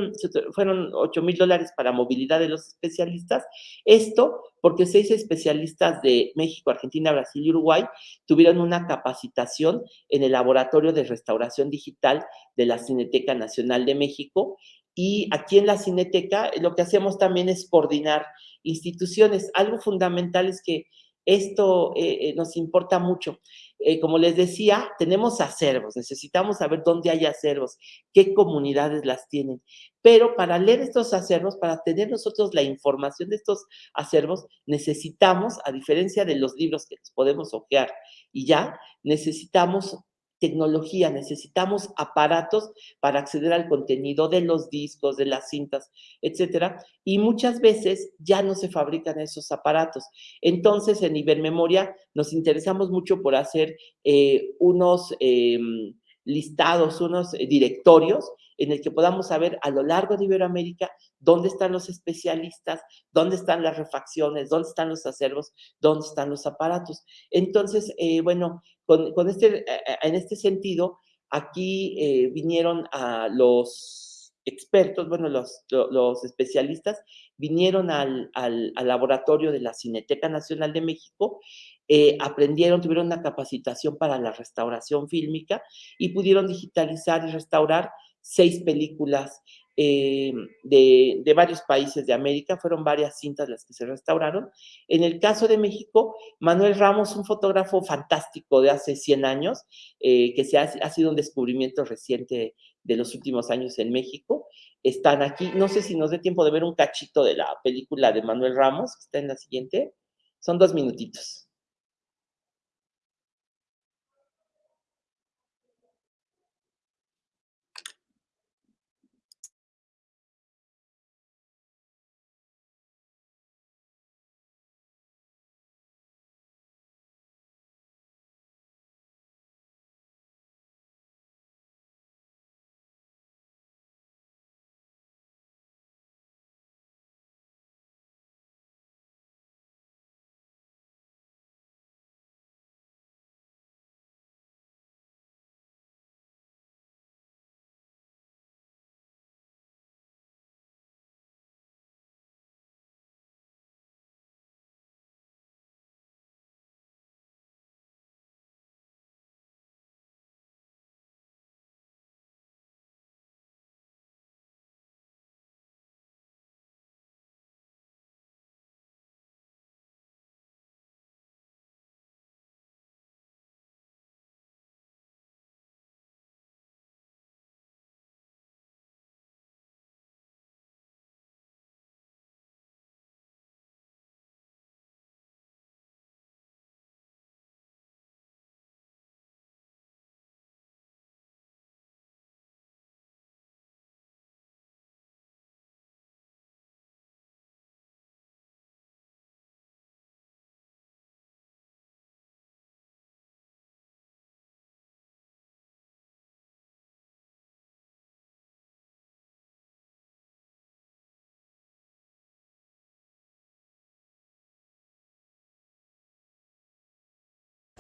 fueron 8 mil dólares para movilidad de los especialistas. Esto porque seis especialistas de México, Argentina, Brasil y Uruguay tuvieron una capacitación en el Laboratorio de Restauración Digital de la Cineteca Nacional de México y aquí en la Cineteca lo que hacemos también es coordinar instituciones. Algo fundamental es que esto eh, eh, nos importa mucho. Eh, como les decía, tenemos acervos, necesitamos saber dónde hay acervos, qué comunidades las tienen. Pero para leer estos acervos, para tener nosotros la información de estos acervos, necesitamos, a diferencia de los libros que podemos ojear y ya, necesitamos tecnología, necesitamos aparatos para acceder al contenido de los discos, de las cintas, etcétera, y muchas veces ya no se fabrican esos aparatos. Entonces, en Ibermemoria nos interesamos mucho por hacer eh, unos em, listados, unos eh, directorios en el que podamos saber a lo largo de Iberoamérica dónde están los especialistas, dónde están las refacciones, dónde están los acervos, dónde están los aparatos. Entonces, eh, bueno, con, este, en este sentido, aquí eh, vinieron los expertos, bueno, los, los especialistas, vinieron al, al, laboratorio de la Cineteca Nacional de México, eh, aprendieron, tuvieron una capacitación para la restauración fílmica y pudieron digitalizar y restaurar seis películas eh, de, varios países de América, fueron varias cintas las que se restauraron. En el caso de México, Manuel Ramos, un fotógrafo fantástico de hace 100 años, eh, que se ha, ha, sido un descubrimiento reciente de los últimos años en México, están aquí. No sé si nos dé tiempo de ver un cachito de la película de Manuel Ramos, que está en la siguiente. Son dos minutitos.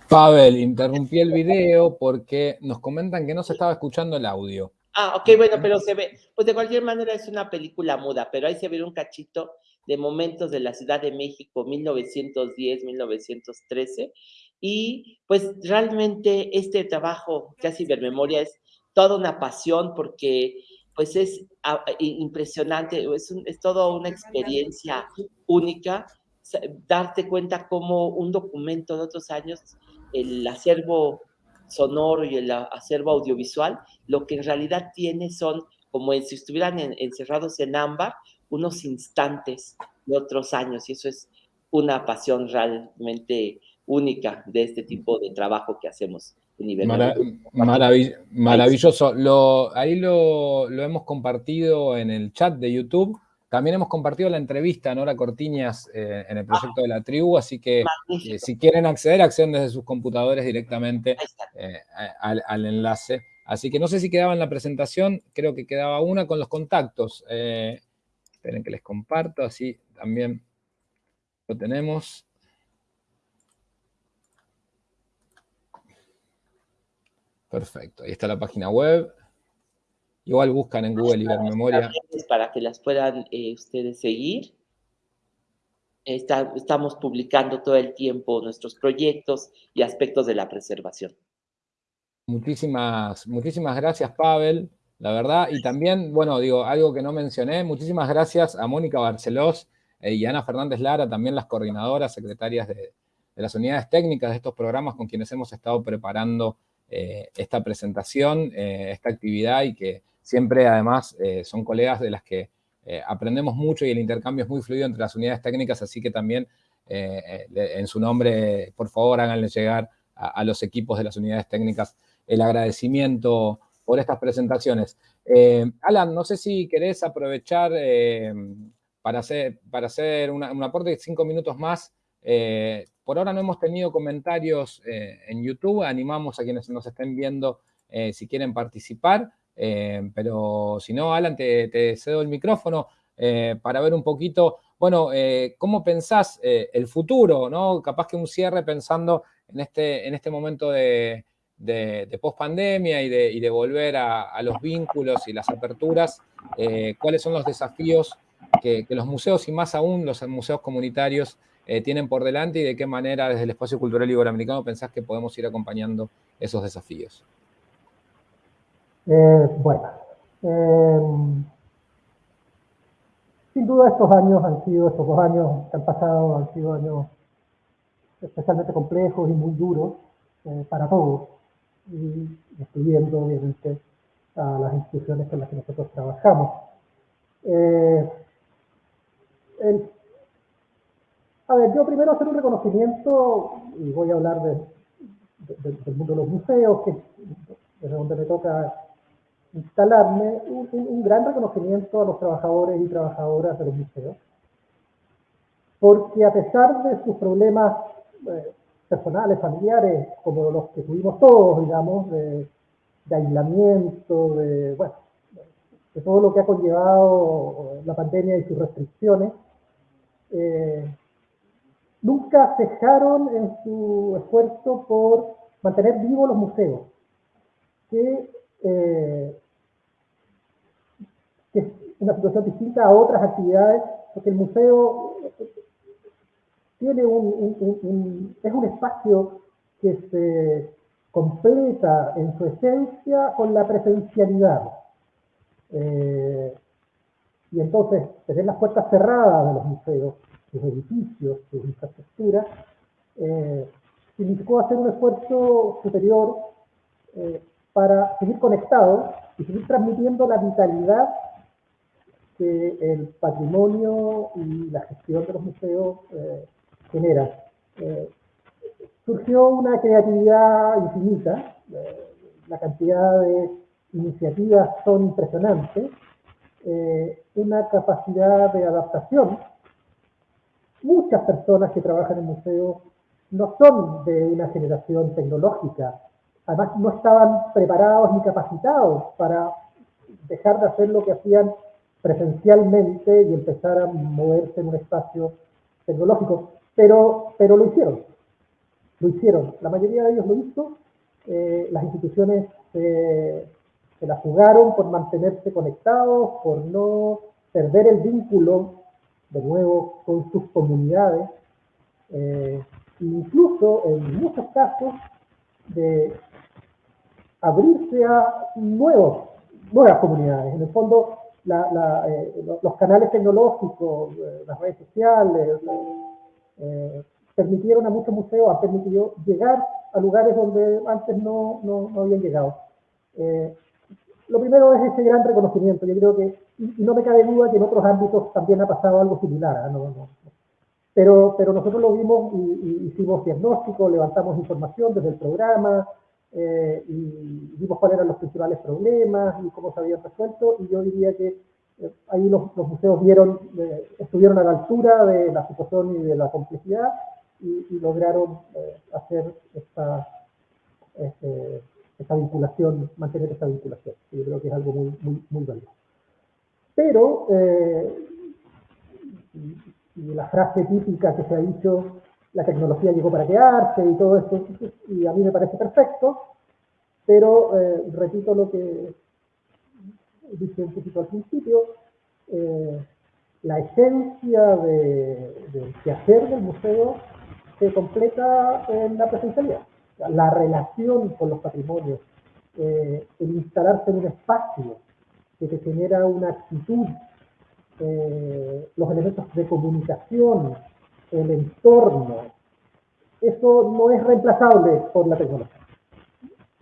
Pavel, interrumpí el video porque nos comentan que no se estaba escuchando el audio. Ah, ok, bueno, pero se ve, pues de cualquier manera es una película muda, pero ahí se ve un cachito de momentos de la Ciudad de México, 1910, 1913, y pues realmente este trabajo que hace Ibermemoria es toda una pasión porque pues es ah, impresionante, es, es toda una experiencia única, darte cuenta como un documento de otros años, el acervo sonoro y el acervo audiovisual, lo que en realidad tiene son como si estuvieran encerrados en ámbar, unos instantes de otros años, y eso es una pasión realmente única de este tipo de trabajo que hacemos en nivel Maravilloso. Lo, ahí lo, lo, hemos compartido en el chat de YouTube. También hemos compartido la entrevista a Nora Cortiñas eh, en el proyecto de la tribu, así que eh, si quieren acceder, acceden desde sus computadores directamente eh, al, al, enlace. Así que no sé si quedaba en la presentación, creo que quedaba una con los contactos. esperen que les comparto, así también lo tenemos. Perfecto, ahí está la página web. Igual buscan en Google Ibermemoria. Para que las puedan eh, ustedes seguir. estamos publicando todo el tiempo nuestros proyectos y aspectos de la preservación. Muchísimas, muchísimas gracias, Pavel, la verdad. Y también, bueno, digo, algo que no mencioné, muchísimas gracias a Mónica Barcelós eh, y Ana Fernández Lara, también las coordinadoras, secretarias de, de las unidades técnicas de estos programas con quienes hemos estado preparando eh, esta presentación, eh, esta actividad y que siempre además eh, son colegas de las que aprendemos mucho y el intercambio es muy fluido entre las unidades técnicas, así que también en su nombre, por favor, háganle llegar a, los equipos de las unidades técnicas el agradecimiento por estas presentaciones. Alan, no sé si querés aprovechar para hacer, para hacer un aporte de cinco minutos más. Por ahora no hemos tenido comentarios eh, en YouTube, animamos a quienes nos estén viendo eh, si quieren participar, eh, pero si no, Alan, te, cedo el micrófono para ver un poquito, bueno, cómo pensás el futuro, ¿no? Capaz que un cierre pensando en este, en este momento de, de, post-pandemia y de, volver a, los vínculos y las aperturas, cuáles son los desafíos que, que los museos y más aún los museos comunitarios eh, tienen por delante y de qué manera desde el espacio cultural iberoamericano pensás que podemos ir acompañando esos desafíos. Eh, bueno, eh, sin duda estos años han sido, estos dos años que han pasado han sido años especialmente complejos y muy duros para todos, y incluyendo obviamente a las instituciones con las que nosotros trabajamos. el a ver, yo primero hacer un reconocimiento, y voy a hablar de, del mundo de los museos, que es donde me toca instalarme, un, gran reconocimiento a los trabajadores y trabajadoras de los museos, porque a pesar de sus problemas eh, personales, familiares, como los que tuvimos todos, digamos, de, aislamiento, de, bueno, de todo lo que ha conllevado la pandemia y sus restricciones, eh, nunca cejaron en su esfuerzo por mantener vivos los museos, que, eh, una situación distinta a otras actividades, porque el museo tiene un, es un espacio que se completa en su esencia con la presencialidad. Eh, y entonces, tener las puertas cerradas de los museos sus edificios, sus infraestructuras, eh, significó hacer un esfuerzo superior eh, para seguir conectados y seguir transmitiendo la vitalidad que el patrimonio y la gestión de los museos eh, generan. Eh, surgió una creatividad infinita, la cantidad de iniciativas son impresionantes, una capacidad de adaptación muchas personas que trabajan en museos no son de una generación tecnológica, además no estaban preparados ni capacitados para dejar de hacer lo que hacían presencialmente y empezar a moverse en un espacio tecnológico, pero, pero lo hicieron. lo hicieron, la mayoría de ellos lo hizo, eh, las instituciones se la jugaron por mantenerse conectados, por no perder el vínculo de nuevo con sus comunidades, eh, incluso en muchos casos de abrirse a nuevos, nuevas comunidades. En el fondo, eh, los canales tecnológicos, eh, las redes sociales, permitieron a muchos museos, han permitido llegar a lugares donde antes no, no, habían llegado. lo primero es ese gran reconocimiento. Yo creo que, y, no me cabe duda que en otros ámbitos también ha pasado algo similar. ¿ah? No, pero, pero nosotros lo vimos y, hicimos diagnóstico, levantamos información desde el programa eh, y vimos cuáles eran los principales problemas y cómo se habían resuelto. Y yo diría que eh, ahí los, museos vieron, eh, estuvieron a la altura de la situación y de la complejidad y, lograron hacer esta, este, esta vinculación, mantener esta vinculación. Yo creo que es algo muy, muy, muy valioso. Pero y la frase típica que se ha dicho, la tecnología llegó para quedarse y todo esto, y a mí me parece perfecto, pero eh, repito lo que dije un poquito al principio, eh, la esencia de, del quehacer del museo se completa en la presencialidad. La relación con los patrimonios, eh, el instalarse en un espacio que genera una actitud eh, los elementos de comunicación, el entorno, eso no es reemplazable por la tecnología.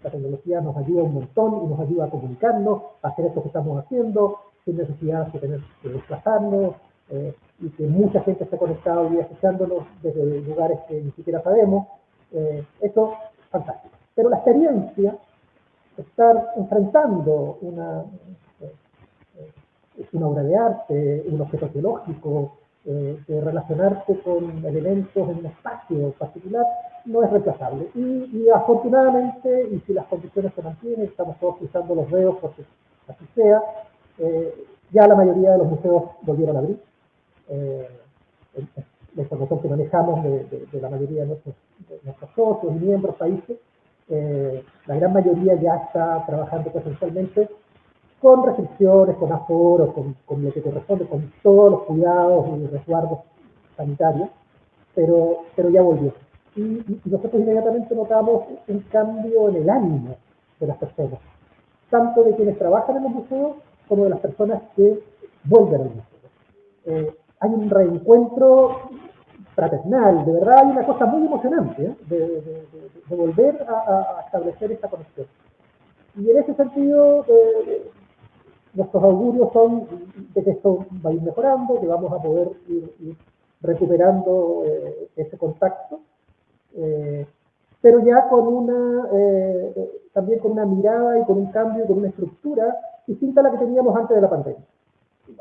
La tecnología nos ayuda un montón y nos ayuda a comunicarnos, a hacer esto que estamos haciendo, sin necesidad de tener que desplazarnos, eh, y que mucha gente esté conectada hoy escuchándonos desde lugares que ni siquiera sabemos. Eh, eso es fantástico. Pero la experiencia, estar enfrentando una, una obra de arte, un objeto arqueológico, eh, de relacionarse con elementos en un espacio particular, no es reemplazable. Y, afortunadamente, y si las condiciones se mantienen, estamos todos cruzando los dedos porque así sea, eh, ya la mayoría de los museos volvieron a abrir. Eh, la información que manejamos de, la mayoría de nuestros, de nuestros socios y miembros, países, la gran mayoría ya está trabajando presencialmente con restricciones, con aforos, con, lo que corresponde, con todos los cuidados y resguardos sanitarios, pero, pero ya volvió. Y, nosotros inmediatamente notamos un cambio en el ánimo de las personas, tanto de quienes trabajan en los museos como de las personas que vuelven al museo. Eh, hay un reencuentro fraternal, de verdad hay una cosa muy emocionante ¿eh? de, volver a, establecer esta conexión. Y en ese sentido, eh, nuestros augurios son de que esto va a ir mejorando, que vamos a poder ir, recuperando eh, ese contacto, eh, pero ya con una, eh, también con una mirada y con un cambio, con una estructura distinta a la que teníamos antes de la pandemia.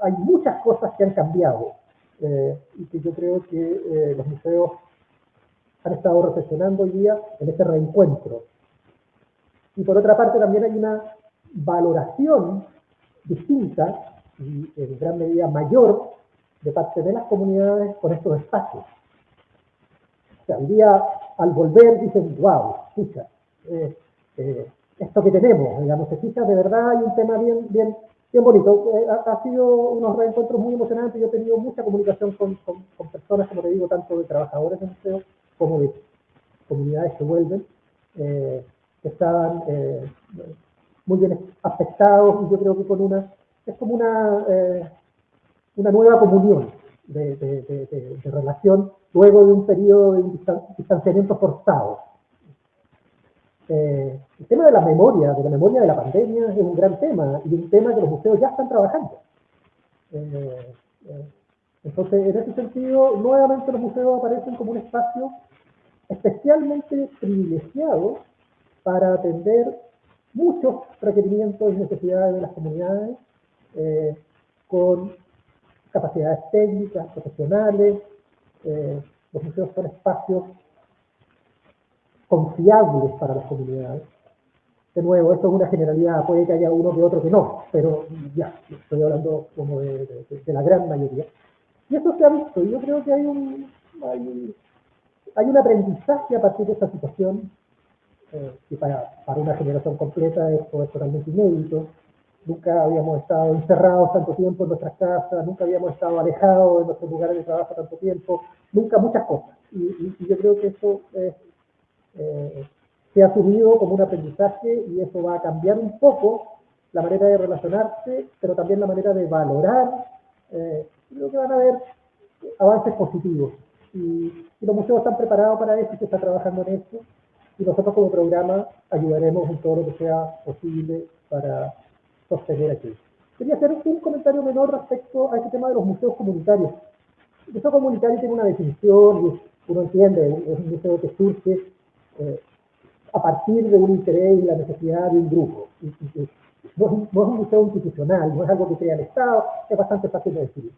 Hay muchas cosas que han cambiado y que yo creo que los museos han estado reflexionando hoy día en este reencuentro. Y por otra parte también hay una valoración distinta y en gran medida mayor de parte de las comunidades con estos espacios. O sea, día al volver dicen, wow, escucha, eh, eh, esto que tenemos, digamos, se fija, de verdad hay un tema bien, bien, bien bonito. Eh, ha, sido unos reencuentros muy emocionantes, yo he tenido mucha comunicación con, con, personas, como te digo, tanto de trabajadores de museos como de comunidades que vuelven, que estaban muy bien afectados y yo creo que con una, es como una, eh, una nueva comunión de, de, relación luego de un periodo de distanciamiento forzado. Eh, el tema de la memoria, de la memoria de la pandemia es un gran tema y un tema que los museos ya están trabajando. Eh, entonces, en ese sentido, nuevamente los museos aparecen como un espacio especialmente privilegiado para atender muchos requerimientos y necesidades de las comunidades eh, con capacidades técnicas, profesionales. Eh, los museos son espacios confiables para las comunidades. De nuevo, esto es una generalidad, puede que haya uno que otro que no, pero ya, estoy hablando como de, la gran mayoría. Y eso se ha visto, y yo creo que hay un, hay un aprendizaje a partir de esta situación, eh, que para, para, una generación completa esto es totalmente inédito. Nunca habíamos estado encerrados tanto tiempo en nuestras casas, nunca habíamos estado alejados de nuestros lugares de trabajo tanto tiempo, nunca muchas cosas. Y, yo creo que eso eh, se ha asumido como un aprendizaje y eso va a cambiar un poco la manera de relacionarse, pero también la manera de valorar. Eh, creo que van a haber avances positivos. Y, los museos están preparados para eso y se está trabajando en eso. Y nosotros como programa ayudaremos en todo lo que sea posible para sostener aquí. Quería hacer un comentario menor respecto a este tema de los museos comunitarios. El museo comunitario tiene una definición y uno entiende, es un museo que surge eh, a partir de un interés y la necesidad de un grupo. no, es un, museo institucional, no es algo que crea el Estado, es bastante fácil de decir.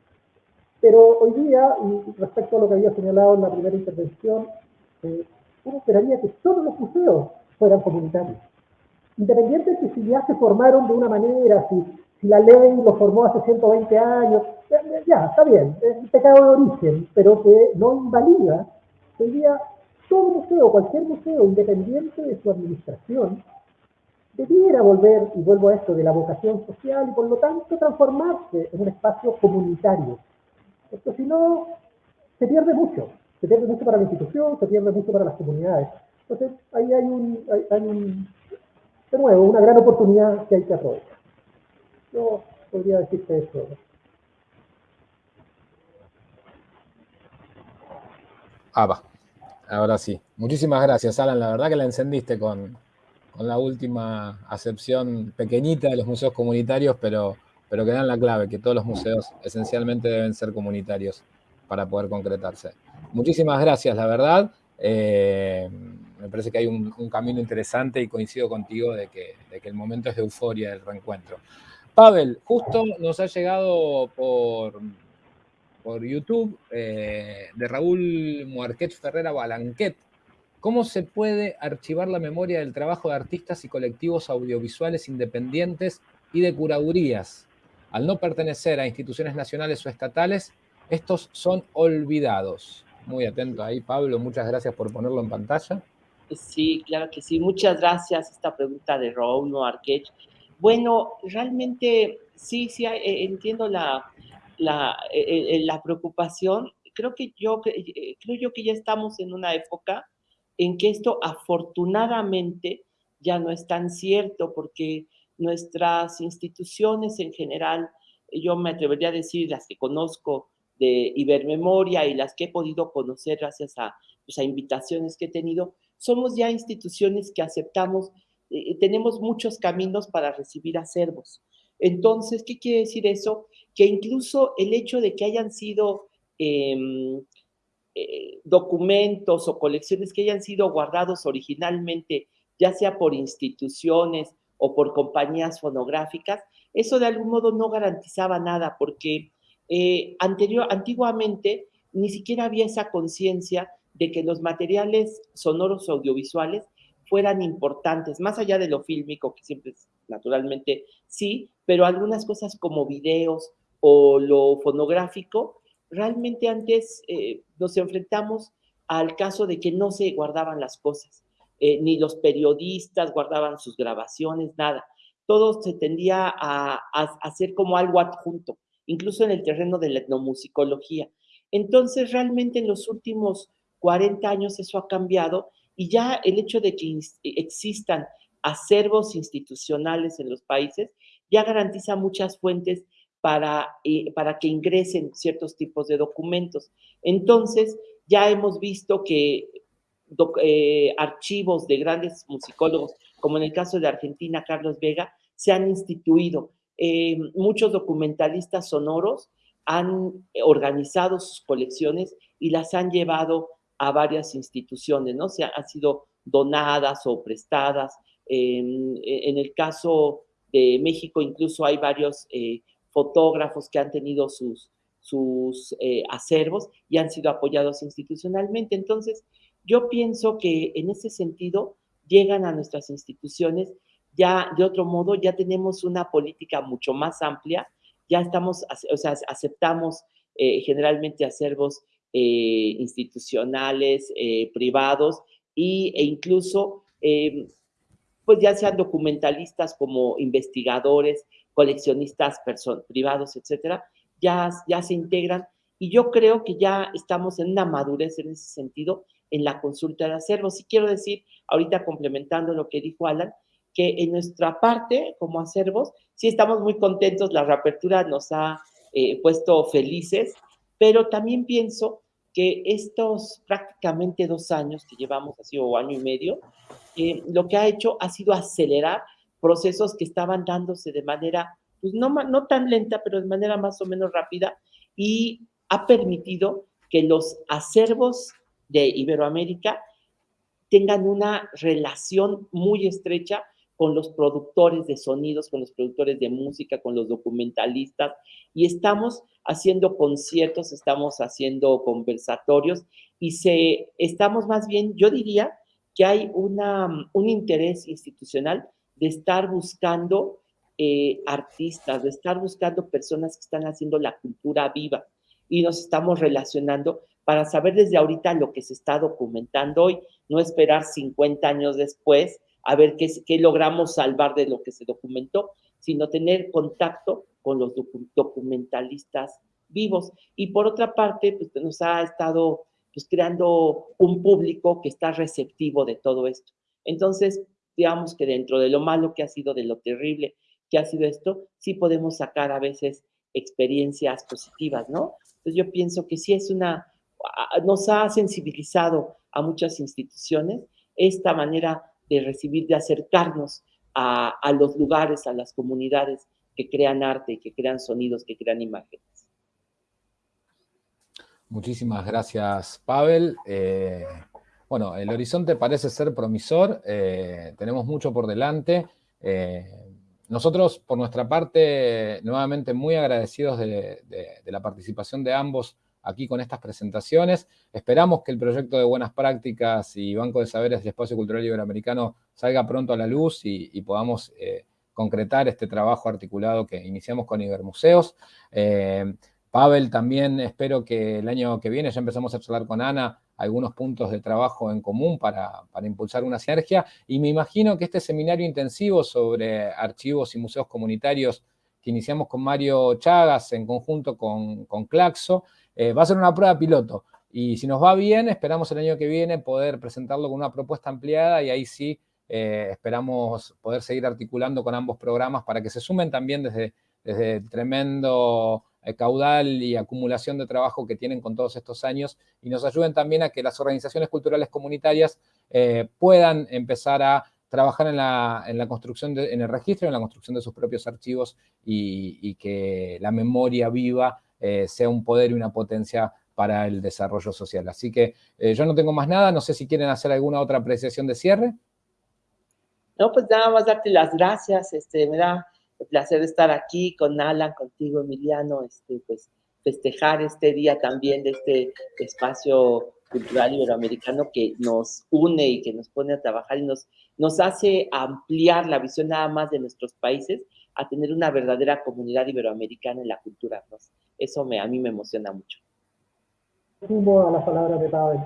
Pero hoy día, y respecto a lo que había señalado en la primera intervención, eh, uno esperaría que todos los museos fueran comunitarios. Independiente de que si ya se formaron de una manera, si, si la ley los formó hace 120 años, ya, está bien, es un pecado de origen, pero que no invalida hoy día todo museo, cualquier museo, independiente de su administración, debiera volver, y vuelvo a esto, de la vocación social y por lo tanto transformarse en un espacio comunitario. Esto si no, se pierde mucho. Se pierde mucho para la institución, se pierde mucho para las comunidades. Entonces, ahí hay un, hay, un de nuevo, una gran oportunidad que hay que aprovechar. Yo podría decirte eso. Ah, va. Ahora sí. Muchísimas gracias, Alan. La verdad que la encendiste con, la última acepción pequeñita de los museos comunitarios, pero, pero que dan la clave, que todos los museos esencialmente deben ser comunitarios para poder concretarse. Muchísimas gracias, la verdad. Eh, me parece que hay un, camino interesante y coincido contigo de que, el momento es de euforia del reencuentro. Pavel, justo nos ha llegado por, por YouTube eh, de Raúl Muarquet Ferrera Balanquet. ¿Cómo se puede archivar la memoria del trabajo de artistas y colectivos audiovisuales independientes y de curadurías? Al no pertenecer a instituciones nacionales o estatales, estos son olvidados. Muy atento ahí, Pablo. Muchas gracias por ponerlo en pantalla. Sí, claro que sí. Muchas gracias. Esta pregunta de Raúl Muarquet. Bueno, realmente sí, sí, eh, entiendo la, la, eh, eh, la preocupación, creo que yo, creo yo que ya estamos en una época en que esto afortunadamente ya no es tan cierto porque nuestras instituciones en general, yo me atrevería a decir las que conozco de Ibermemoria y las que he podido conocer gracias a, pues, invitaciones que he tenido, somos ya instituciones que aceptamos, tenemos muchos caminos para recibir acervos. Entonces, ¿qué quiere decir eso? Que incluso el hecho de que hayan sido em, eh, documentos o colecciones que hayan sido guardados originalmente, ya sea por instituciones o por compañías fonográficas, eso de algún modo no garantizaba nada porque eh, anterior, antiguamente ni siquiera había esa conciencia de que los materiales sonoros audiovisuales fueran importantes, más allá de lo fílmico, que siempre es naturalmente sí, pero algunas cosas como videos o lo fonográfico, realmente antes eh, nos enfrentamos al caso de que no se guardaban las cosas, eh, ni los periodistas guardaban sus grabaciones, nada. Todo se tendía a, a hacer como algo adjunto, incluso en el terreno de la etnomusicología. Entonces, realmente en los últimos 40 años eso ha cambiado y ya el hecho de que existan acervos institucionales en los países ya garantiza muchas fuentes para, eh, para que ingresen ciertos tipos de documentos. Entonces, ya hemos visto que eh, archivos de grandes musicólogos, como en el caso de Argentina, Carlos Vega, se han instituido. Eh, muchos documentalistas sonoros han organizado sus colecciones y las han llevado a varias instituciones, ¿no? Se han sido donadas o prestadas. En, el caso de México incluso hay varios eh, fotógrafos que han tenido sus, sus eh, acervos y han sido apoyados institucionalmente. Entonces, yo pienso que en ese sentido llegan a nuestras instituciones ya de otro modo, ya tenemos una política mucho más amplia, ya estamos, o sea, aceptamos eh, generalmente acervos eh, institucionales, eh, privados y, e incluso, em, pues ya sean documentalistas como investigadores, coleccionistas privados, etcétera, ya, ya se integran y yo creo que ya estamos en una madurez en ese sentido en la consulta de acervos. Y quiero decir, ahorita complementando lo que dijo Alan, que en nuestra parte, como acervos, sí estamos muy contentos, la reapertura nos ha eh, puesto felices, pero también pienso que estos prácticamente dos años que llevamos, así o año y medio, eh, lo que ha hecho ha sido acelerar procesos que estaban dándose de manera, pues no, no tan lenta, pero de manera más o menos rápida, y ha permitido que los acervos de Iberoamérica tengan una relación muy estrecha con los productores de sonidos, con los productores de música, con los documentalistas, y estamos haciendo conciertos, estamos haciendo conversatorios, y se, estamos más bien, yo diría que hay una, un interés institucional de estar buscando eh, artistas, de estar buscando personas que están haciendo la cultura viva, y nos estamos relacionando para saber desde ahorita lo que se está documentando hoy, no esperar 50 años después a ver qué, qué logramos salvar de lo que se documentó, sino tener contacto con los documentalistas vivos. Y por otra parte, pues nos ha estado pues, creando un público que está receptivo de todo esto. Entonces, digamos que dentro de lo malo que ha sido, de lo terrible que ha sido esto, sí podemos sacar a veces experiencias positivas, ¿no? Entonces yo pienso que sí es una, nos ha sensibilizado a muchas instituciones esta manera de recibir, de acercarnos a, a los lugares, a las comunidades que crean arte, que crean sonidos, que crean imágenes. Muchísimas gracias, Pavel. Eh, bueno, el horizonte parece ser promisor, eh, tenemos mucho por delante. Eh, nosotros, por nuestra parte, nuevamente muy agradecidos de, la participación de ambos aquí con estas presentaciones. Esperamos que el proyecto de Buenas Prácticas y Banco de Saberes del Espacio Cultural Iberoamericano salga pronto a la luz y, podamos eh, concretar este trabajo articulado que iniciamos con Ibermuseos. Eh, Pavel, también espero que el año que viene ya empezamos a charlar con Ana algunos puntos de trabajo en común para, impulsar una sinergia. Y me imagino que este seminario intensivo sobre archivos y museos comunitarios que iniciamos con Mario Chagas en conjunto con, Claxo, eh, va a ser una prueba piloto. Y si nos va bien, esperamos el año que viene poder presentarlo con una propuesta ampliada y ahí sí eh, esperamos poder seguir articulando con ambos programas para que se sumen también desde, desde el tremendo eh, caudal y acumulación de trabajo que tienen con todos estos años y nos ayuden también a que las organizaciones culturales comunitarias puedan empezar a trabajar en la, construcción, en el registro, en la construcción de sus propios archivos y, que la memoria viva eh, sea un poder y una potencia para el desarrollo social. Así que yo no tengo más nada, no sé si quieren hacer alguna otra apreciación de cierre. No, pues nada más darte las gracias, este, me da el placer de estar aquí con Alan, contigo, Emiliano, este, pues festejar este día también de este espacio cultural iberoamericano que nos une y que nos pone a trabajar y nos, nos hace ampliar la visión nada más de nuestros países a tener una verdadera comunidad iberoamericana en la cultura. Eso me, a mí me emociona mucho. Sumo a las palabras de Pavel.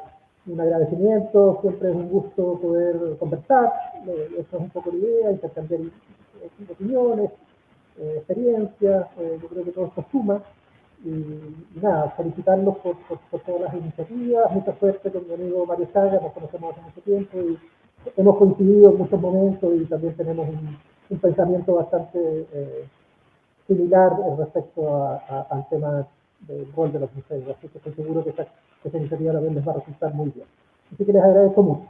Un agradecimiento, siempre es un gusto poder conversar. Eso es un poco la idea, intercambiar opiniones, eh, experiencias, eh, yo creo que todo esto suma. Y, nada, felicitarlos por, por, todas las iniciativas, mucha suerte con mi amigo Mario Saga, nos conocemos hace mucho tiempo y hemos coincidido en muchos momentos y también tenemos un, pensamiento bastante eh, similar respecto al tema del rol de los museos, así que estoy seguro que esa iniciativa también les va a resultar muy bien. Así que les agradezco mucho.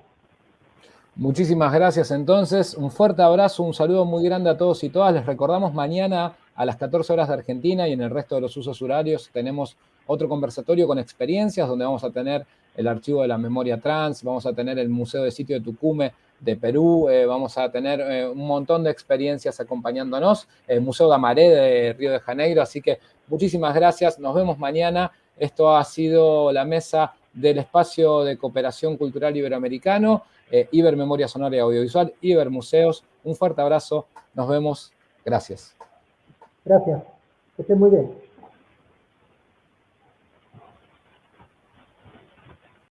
Muchísimas gracias entonces, un fuerte abrazo, un saludo muy grande a todos y todas. Les recordamos mañana a las 14 horas de Argentina y en el resto de los usos horarios tenemos otro conversatorio con experiencias donde vamos a tener el archivo de la memoria trans, vamos a tener el Museo de Sitio de Tucume de Perú, eh, vamos a tener eh, un montón de experiencias acompañándonos, el Museo Gamaré de Río de Janeiro, así que muchísimas gracias, nos vemos mañana. Esto ha sido la mesa del Espacio de Cooperación Cultural Iberoamericano eh, Iber Memoria Sonora y Audiovisual, Iber Museos. Un fuerte abrazo, nos vemos, gracias. Gracias, que estén muy bien.